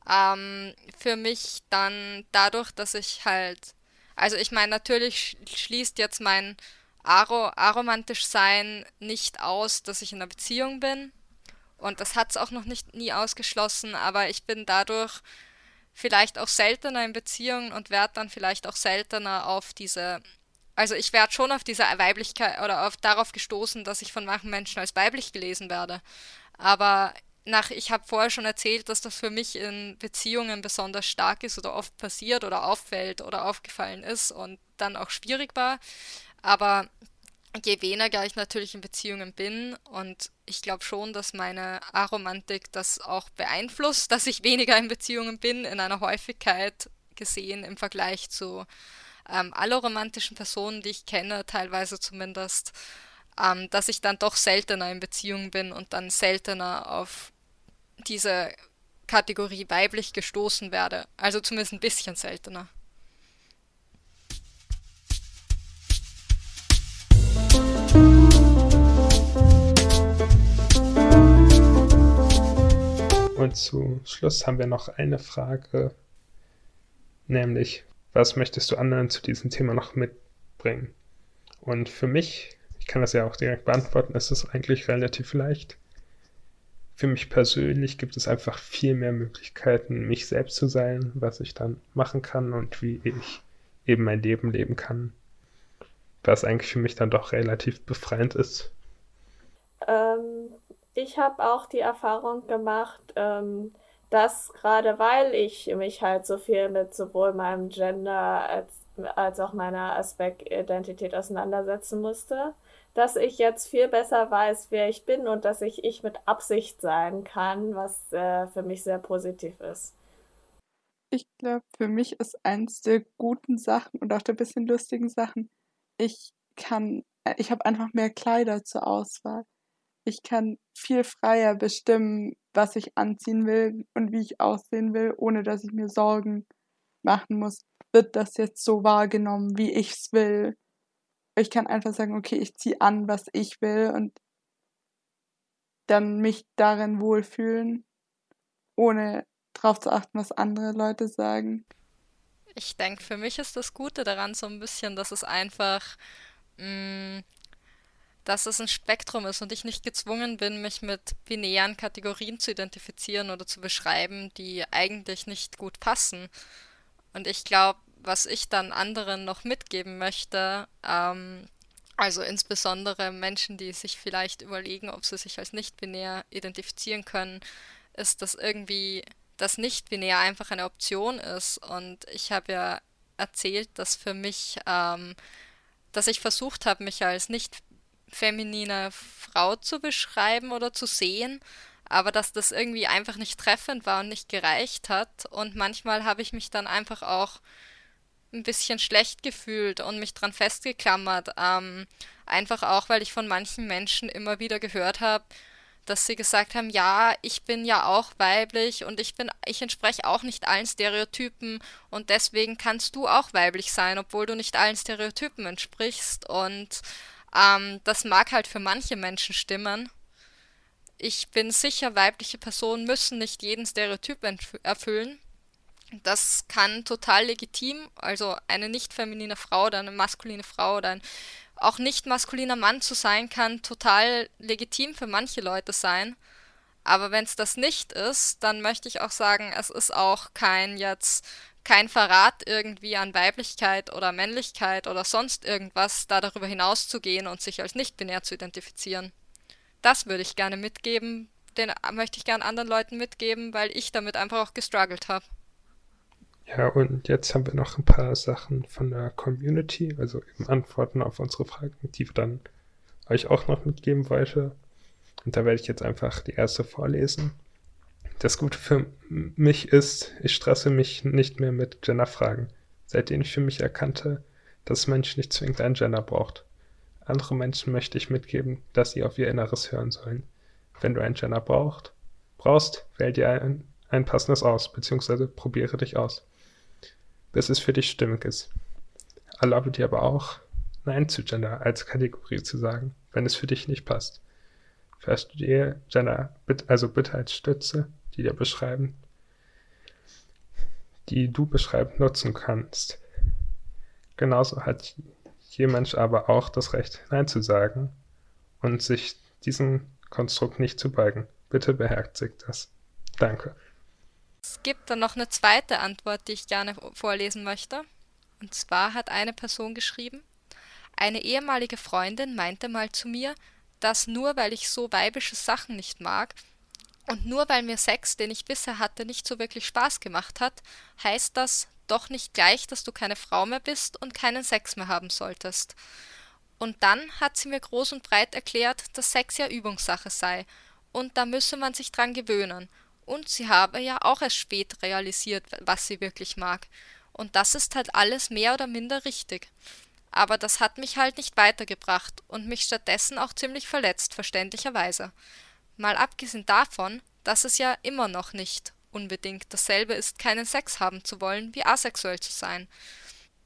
ähm, für mich dann dadurch, dass ich halt, also ich meine, natürlich schließt jetzt mein Aro aromantisch sein nicht aus, dass ich in einer Beziehung bin. Und das hat es auch noch nicht nie ausgeschlossen, aber ich bin dadurch vielleicht auch seltener in Beziehungen und werde dann vielleicht auch seltener auf diese also ich werde schon auf diese Weiblichkeit oder auf darauf gestoßen, dass ich von manchen Menschen als weiblich gelesen werde. Aber nach, ich habe vorher schon erzählt, dass das für mich in Beziehungen besonders stark ist oder oft passiert oder auffällt oder aufgefallen ist und dann auch schwierig war. Aber je weniger ich natürlich in Beziehungen bin und ich glaube schon, dass meine Aromantik das auch beeinflusst, <laughs> dass ich weniger in Beziehungen bin, in einer Häufigkeit gesehen im Vergleich zu ähm, alle romantischen Personen, die ich kenne, teilweise zumindest, ähm, dass ich dann doch seltener in Beziehung bin und dann seltener auf diese Kategorie weiblich gestoßen werde. Also zumindest ein bisschen seltener. Und zu Schluss haben wir noch eine Frage, nämlich was möchtest du anderen zu diesem Thema noch mitbringen? Und für mich, ich kann das ja auch direkt beantworten, ist es eigentlich relativ leicht. Für mich persönlich gibt es einfach viel mehr Möglichkeiten, mich selbst zu sein, was ich dann machen kann und wie ich eben mein Leben leben kann. Was eigentlich für mich dann doch relativ befreiend ist. Ähm, ich habe auch die Erfahrung gemacht, ähm, dass gerade weil ich mich halt so viel mit sowohl meinem Gender als, als auch meiner Aspekt-Identität auseinandersetzen musste, dass ich jetzt viel besser weiß, wer ich bin und dass ich ich mit Absicht sein kann, was äh, für mich sehr positiv ist. Ich glaube, für mich ist eins der guten Sachen und auch der bisschen lustigen Sachen, ich kann, äh, ich habe einfach mehr Kleider zur Auswahl. Ich kann viel freier bestimmen, was ich anziehen will und wie ich aussehen will, ohne dass ich mir Sorgen machen muss, wird das jetzt so wahrgenommen, wie ich es will. Ich kann einfach sagen, okay, ich ziehe an, was ich will und dann mich darin wohlfühlen, ohne darauf zu achten, was andere Leute sagen. Ich denke, für mich ist das Gute daran so ein bisschen, dass es einfach mh, mm, dass es ein Spektrum ist und ich nicht gezwungen bin, mich mit binären Kategorien zu identifizieren oder zu beschreiben, die eigentlich nicht gut passen. Und ich glaube, was ich dann anderen noch mitgeben möchte, ähm, also insbesondere Menschen, die sich vielleicht überlegen, ob sie sich als nicht-binär identifizieren können, ist, dass irgendwie das nicht-binär einfach eine Option ist. Und ich habe ja erzählt, dass für mich, ähm, dass ich versucht habe, mich als nicht feminine Frau zu beschreiben oder zu sehen, aber dass das irgendwie einfach nicht treffend war und nicht gereicht hat. Und manchmal habe ich mich dann einfach auch ein bisschen schlecht gefühlt und mich dran festgeklammert. Ähm, einfach auch, weil ich von manchen Menschen immer wieder gehört habe, dass sie gesagt haben, ja, ich bin ja auch weiblich und ich bin, ich entspreche auch nicht allen Stereotypen und deswegen kannst du auch weiblich sein, obwohl du nicht allen Stereotypen entsprichst. Und ähm, das mag halt für manche Menschen stimmen. Ich bin sicher, weibliche Personen müssen nicht jeden Stereotyp erfüllen. Das kann total legitim, also eine nicht feminine Frau oder eine maskuline Frau oder ein auch nicht maskuliner Mann zu sein, kann total legitim für manche Leute sein. Aber wenn es das nicht ist, dann möchte ich auch sagen, es ist auch kein jetzt kein Verrat irgendwie an Weiblichkeit oder Männlichkeit oder sonst irgendwas, da darüber hinauszugehen und sich als nicht-binär zu identifizieren. Das würde ich gerne mitgeben, den möchte ich gerne anderen Leuten mitgeben, weil ich damit einfach auch gestruggelt habe. Ja, und jetzt haben wir noch ein paar Sachen von der Community, also eben Antworten auf unsere Fragen, die wir dann euch auch noch mitgeben wollte. Und da werde ich jetzt einfach die erste vorlesen. Das Gute für mich ist, ich stresse mich nicht mehr mit Genderfragen, seitdem ich für mich erkannte, dass Mensch nicht zwingend ein Gender braucht. Andere Menschen möchte ich mitgeben, dass sie auf ihr Inneres hören sollen. Wenn du ein Gender braucht, brauchst, wähl dir ein, ein passendes aus, beziehungsweise probiere dich aus bis es für dich stimmig ist. Erlaube dir aber auch, Nein zu Gender als Kategorie zu sagen, wenn es für dich nicht passt. Verstehe Gender also bitte als Stütze, die dir beschreiben, die du beschreibend nutzen kannst. Genauso hat jeder Mensch aber auch das Recht, Nein zu sagen und sich diesem Konstrukt nicht zu beugen. Bitte beherzigt das. Danke. Es gibt dann noch eine zweite Antwort, die ich gerne vorlesen möchte. Und zwar hat eine Person geschrieben, eine ehemalige Freundin meinte mal zu mir, dass nur weil ich so weibische Sachen nicht mag und nur weil mir Sex, den ich bisher hatte, nicht so wirklich Spaß gemacht hat, heißt das doch nicht gleich, dass du keine Frau mehr bist und keinen Sex mehr haben solltest. Und dann hat sie mir groß und breit erklärt, dass Sex ja Übungssache sei, und da müsse man sich dran gewöhnen, und sie habe ja auch erst spät realisiert, was sie wirklich mag. Und das ist halt alles mehr oder minder richtig. Aber das hat mich halt nicht weitergebracht und mich stattdessen auch ziemlich verletzt, verständlicherweise. Mal abgesehen davon, dass es ja immer noch nicht unbedingt dasselbe ist, keinen Sex haben zu wollen, wie asexuell zu sein.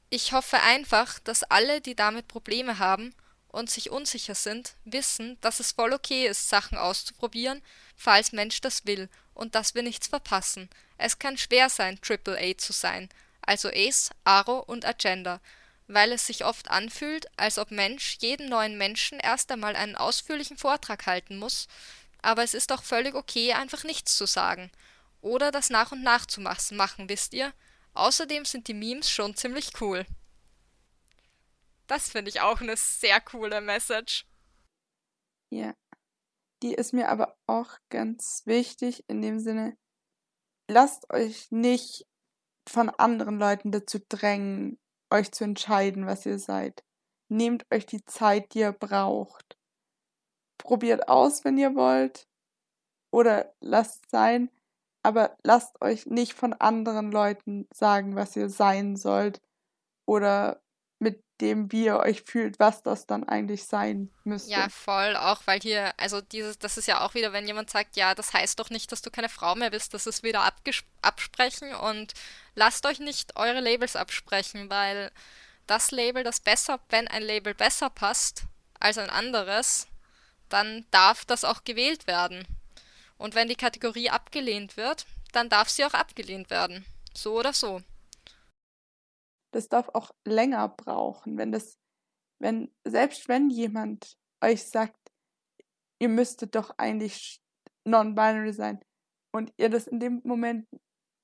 Ich hoffe einfach, dass alle, die damit Probleme haben und sich unsicher sind, wissen, dass es voll okay ist, Sachen auszuprobieren, falls Mensch das will und dass wir nichts verpassen. Es kann schwer sein, Triple A zu sein, also Ace, Aro und Agenda, weil es sich oft anfühlt, als ob Mensch jedem neuen Menschen erst einmal einen ausführlichen Vortrag halten muss, aber es ist auch völlig okay, einfach nichts zu sagen. Oder das nach und nach zu machen, wisst ihr? Außerdem sind die Memes schon ziemlich cool. Das finde ich auch eine sehr coole Message. Ja. Die ist mir aber auch ganz wichtig in dem Sinne, lasst euch nicht von anderen Leuten dazu drängen, euch zu entscheiden, was ihr seid. Nehmt euch die Zeit, die ihr braucht. Probiert aus, wenn ihr wollt. Oder lasst sein. Aber lasst euch nicht von anderen Leuten sagen, was ihr sein sollt. Oder mit dem, wie ihr euch fühlt, was das dann eigentlich sein müsste. Ja, voll, auch weil hier, also dieses, das ist ja auch wieder, wenn jemand sagt, ja, das heißt doch nicht, dass du keine Frau mehr bist, das ist wieder absprechen und lasst euch nicht eure Labels absprechen, weil das Label, das besser, wenn ein Label besser passt als ein anderes, dann darf das auch gewählt werden. Und wenn die Kategorie abgelehnt wird, dann darf sie auch abgelehnt werden. So oder so das darf auch länger brauchen, wenn das, wenn, selbst wenn jemand euch sagt, ihr müsstet doch eigentlich non-binary sein und ihr das in dem Moment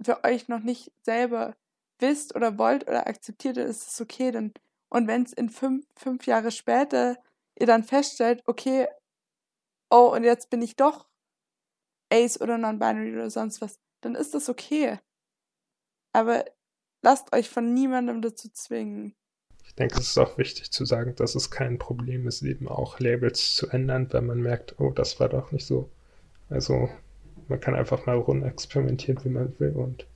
für euch noch nicht selber wisst oder wollt oder akzeptiert, ist es okay. Dann, und wenn es in fünf, fünf Jahre später ihr dann feststellt, okay, oh, und jetzt bin ich doch Ace oder non-binary oder sonst was, dann ist das okay. Aber lasst euch von niemandem dazu zwingen. Ich denke, es ist auch wichtig zu sagen, dass es kein Problem ist, eben auch Labels zu ändern, wenn man merkt, oh, das war doch nicht so. Also man kann einfach mal rumexperimentieren, wie man will und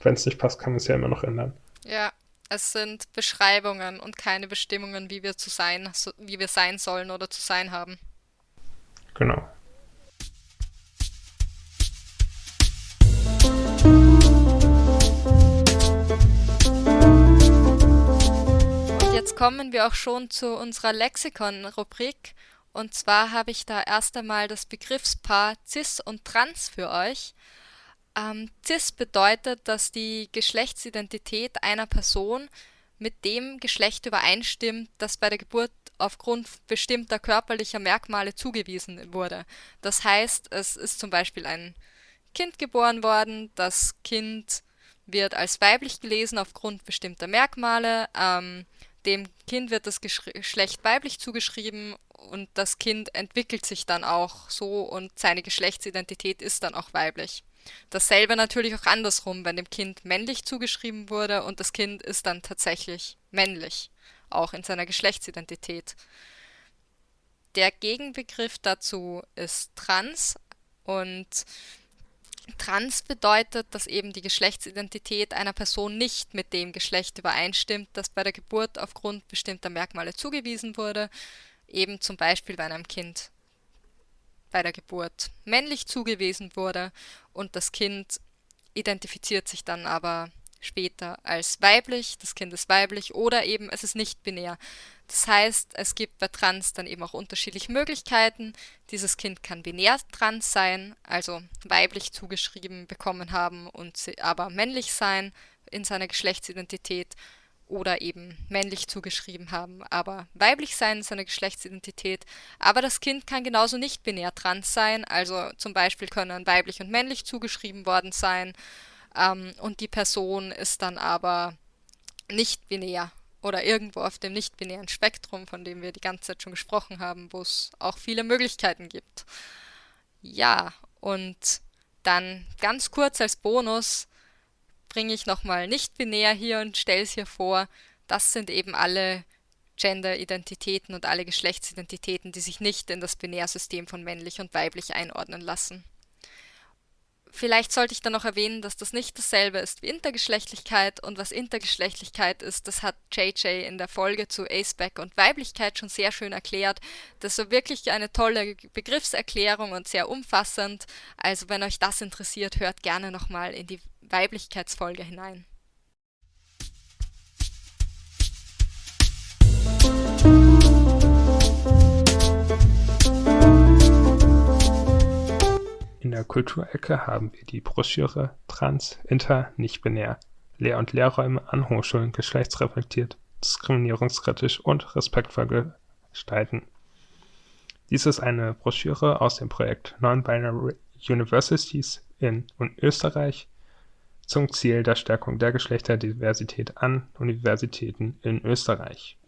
wenn es nicht passt, kann man es ja immer noch ändern. Ja, es sind Beschreibungen und keine Bestimmungen, wie wir zu sein, wie wir sein sollen oder zu sein haben. Genau. Jetzt kommen wir auch schon zu unserer Lexikon-Rubrik. Und zwar habe ich da erst einmal das Begriffspaar cis und trans für euch. Ähm, cis bedeutet, dass die Geschlechtsidentität einer Person mit dem Geschlecht übereinstimmt, das bei der Geburt aufgrund bestimmter körperlicher Merkmale zugewiesen wurde. Das heißt, es ist zum Beispiel ein Kind geboren worden, das Kind wird als weiblich gelesen aufgrund bestimmter Merkmale, ähm, dem Kind wird das Geschlecht weiblich zugeschrieben und das Kind entwickelt sich dann auch so und seine Geschlechtsidentität ist dann auch weiblich. Dasselbe natürlich auch andersrum, wenn dem Kind männlich zugeschrieben wurde und das Kind ist dann tatsächlich männlich, auch in seiner Geschlechtsidentität. Der Gegenbegriff dazu ist trans und trans bedeutet, dass eben die Geschlechtsidentität einer Person nicht mit dem Geschlecht übereinstimmt, das bei der Geburt aufgrund bestimmter Merkmale zugewiesen wurde, eben zum Beispiel bei einem Kind bei der Geburt männlich zugewiesen wurde und das Kind identifiziert sich dann aber später als weiblich, das Kind ist weiblich oder eben es ist nicht binär. Das heißt, es gibt bei Trans dann eben auch unterschiedliche Möglichkeiten. Dieses Kind kann binär trans sein, also weiblich zugeschrieben bekommen haben und aber männlich sein in seiner Geschlechtsidentität oder eben männlich zugeschrieben haben, aber weiblich sein ist eine Geschlechtsidentität. Aber das Kind kann genauso nicht binär trans sein, also zum Beispiel können weiblich und männlich zugeschrieben worden sein ähm, und die Person ist dann aber nicht binär oder irgendwo auf dem nicht-binären Spektrum, von dem wir die ganze Zeit schon gesprochen haben, wo es auch viele Möglichkeiten gibt. Ja, und dann ganz kurz als Bonus bringe ich nochmal nicht-binär hier und stelle es hier vor. Das sind eben alle Gender-Identitäten und alle Geschlechtsidentitäten, die sich nicht in das Binärsystem von männlich und weiblich einordnen lassen. Vielleicht sollte ich dann noch erwähnen, dass das nicht dasselbe ist wie Intergeschlechtlichkeit und was Intergeschlechtlichkeit ist, das hat JJ in der Folge zu Aceback und Weiblichkeit schon sehr schön erklärt. Das war wirklich eine tolle Begriffserklärung und sehr umfassend. Also wenn euch das interessiert, hört gerne nochmal in die Weiblichkeitsfolge hinein. In der Kulturecke haben wir die Broschüre Trans, Inter, Nicht-Binär. Lehr- und Lehrräume an Hochschulen geschlechtsreflektiert, diskriminierungskritisch und respektvoll gestalten. Dies ist eine Broschüre aus dem Projekt Non-Binary Universities in Österreich zum Ziel der Stärkung der Geschlechterdiversität an Universitäten in Österreich.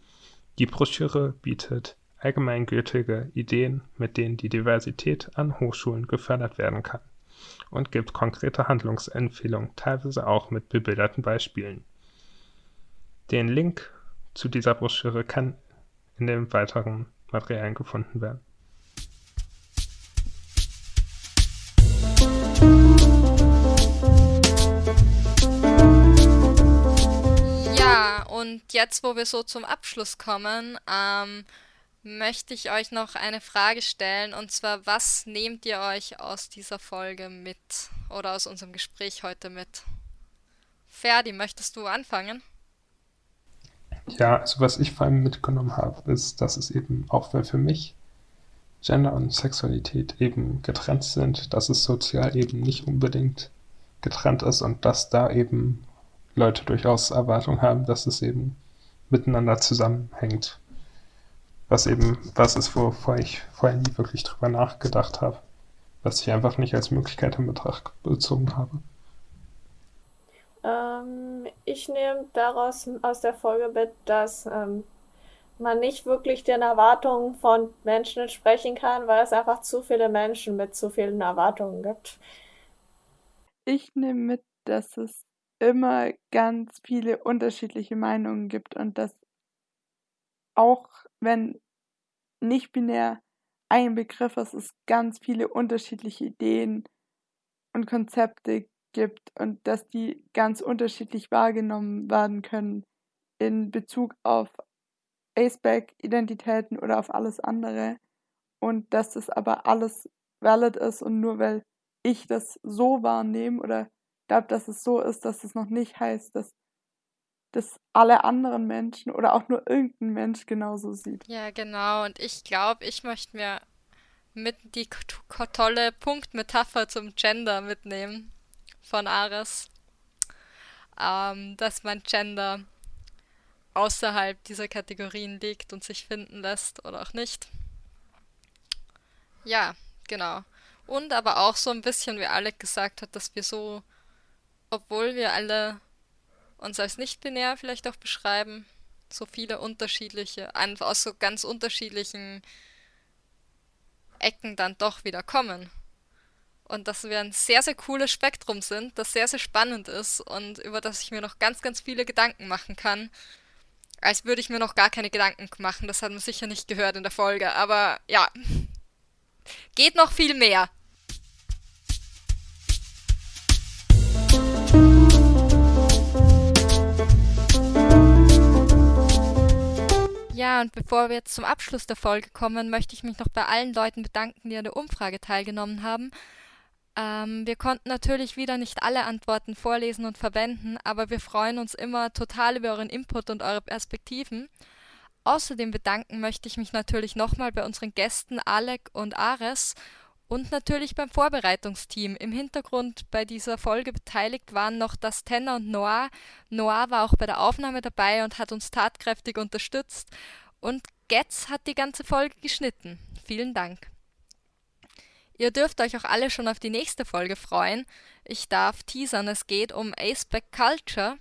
Die Broschüre bietet allgemeingültige Ideen, mit denen die Diversität an Hochschulen gefördert werden kann und gibt konkrete Handlungsempfehlungen, teilweise auch mit bebilderten Beispielen. Den Link zu dieser Broschüre kann in den weiteren Materialien gefunden werden. Und jetzt, wo wir so zum Abschluss kommen, ähm, möchte ich euch noch eine Frage stellen. Und zwar, was nehmt ihr euch aus dieser Folge mit oder aus unserem Gespräch heute mit? Ferdi, möchtest du anfangen? Ja, also was ich vor allem mitgenommen habe, ist, dass es eben, auch wenn für mich Gender und Sexualität eben getrennt sind, dass es sozial eben nicht unbedingt getrennt ist und dass da eben Leute durchaus Erwartungen haben, dass es eben miteinander zusammenhängt. Was eben was ist, wovor ich vorher nie wirklich drüber nachgedacht habe. Was ich einfach nicht als Möglichkeit in Betracht gezogen habe. Ähm, ich nehme daraus aus der Folge mit, dass ähm, man nicht wirklich den Erwartungen von Menschen entsprechen kann, weil es einfach zu viele Menschen mit zu vielen Erwartungen gibt. Ich nehme mit, dass es immer ganz viele unterschiedliche Meinungen gibt und dass auch wenn nicht binär ein Begriff ist, es ganz viele unterschiedliche Ideen und Konzepte gibt und dass die ganz unterschiedlich wahrgenommen werden können in Bezug auf Aceback-Identitäten oder auf alles andere. Und dass das aber alles valid ist und nur weil ich das so wahrnehme oder glaube, dass es so ist, dass es noch nicht heißt, dass das alle anderen Menschen oder auch nur irgendein Mensch genauso sieht. Ja, genau. Und ich glaube, ich möchte mir mit die tolle Punktmetapher zum Gender mitnehmen von Ares. Ähm, dass man Gender außerhalb dieser Kategorien liegt und sich finden lässt oder auch nicht. Ja, genau. Und aber auch so ein bisschen, wie Alec gesagt hat, dass wir so, obwohl wir alle uns als nicht-binär vielleicht auch beschreiben, so viele unterschiedliche, aus so ganz unterschiedlichen Ecken dann doch wieder kommen. Und dass wir ein sehr, sehr cooles Spektrum sind, das sehr, sehr spannend ist und über das ich mir noch ganz, ganz viele Gedanken machen kann. Als würde ich mir noch gar keine Gedanken machen. Das hat man sicher nicht gehört in der Folge. Aber ja, <laughs> geht noch viel mehr. Ja, und bevor wir jetzt zum Abschluss der Folge kommen, möchte ich mich noch bei allen Leuten bedanken, die an der Umfrage teilgenommen haben. Ähm, wir konnten natürlich wieder nicht alle Antworten vorlesen und verwenden, aber wir freuen uns immer total über euren Input und eure Perspektiven. Außerdem bedanken möchte ich mich natürlich nochmal bei unseren Gästen Alec und Ares und natürlich beim Vorbereitungsteam. Im Hintergrund bei dieser Folge beteiligt waren noch das Tenor und Noir. Noir war auch bei der Aufnahme dabei und hat uns tatkräftig unterstützt. Und Getz hat die ganze Folge geschnitten. Vielen Dank. Ihr dürft euch auch alle schon auf die nächste Folge freuen. Ich darf teasern, es geht um Aceback Culture.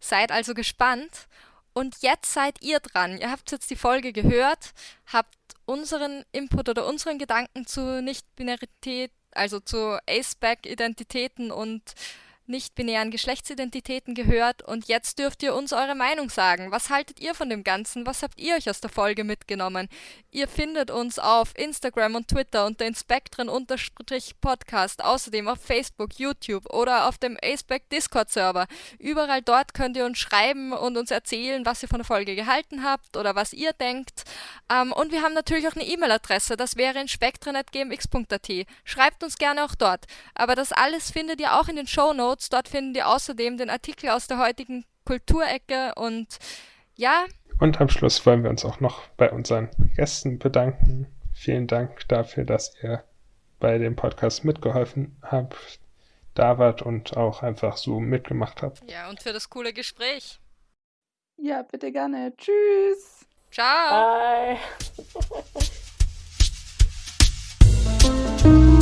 Seid also gespannt. Und jetzt seid ihr dran. Ihr habt jetzt die Folge gehört, habt unseren Input oder unseren Gedanken zu Nicht-Binarität, also zu Aceback-Identitäten und nicht-binären Geschlechtsidentitäten gehört und jetzt dürft ihr uns eure Meinung sagen. Was haltet ihr von dem Ganzen? Was habt ihr euch aus der Folge mitgenommen? Ihr findet uns auf Instagram und Twitter unter Inspektren-Podcast, außerdem auf Facebook, YouTube oder auf dem Aceback Discord-Server. Überall dort könnt ihr uns schreiben und uns erzählen, was ihr von der Folge gehalten habt oder was ihr denkt. Ähm, und wir haben natürlich auch eine E-Mail-Adresse, das wäre inspektren.gmx.at. Schreibt uns gerne auch dort. Aber das alles findet ihr auch in den Show Notes Notes. Dort findet ihr außerdem den Artikel aus der heutigen Kulturecke und ja. Und am Schluss wollen wir uns auch noch bei unseren Gästen bedanken. Vielen Dank dafür, dass ihr bei dem Podcast mitgeholfen habt, da wart und auch einfach so mitgemacht habt. Ja, und für das coole Gespräch. Ja, bitte gerne. Tschüss. Ciao. Bye. <laughs>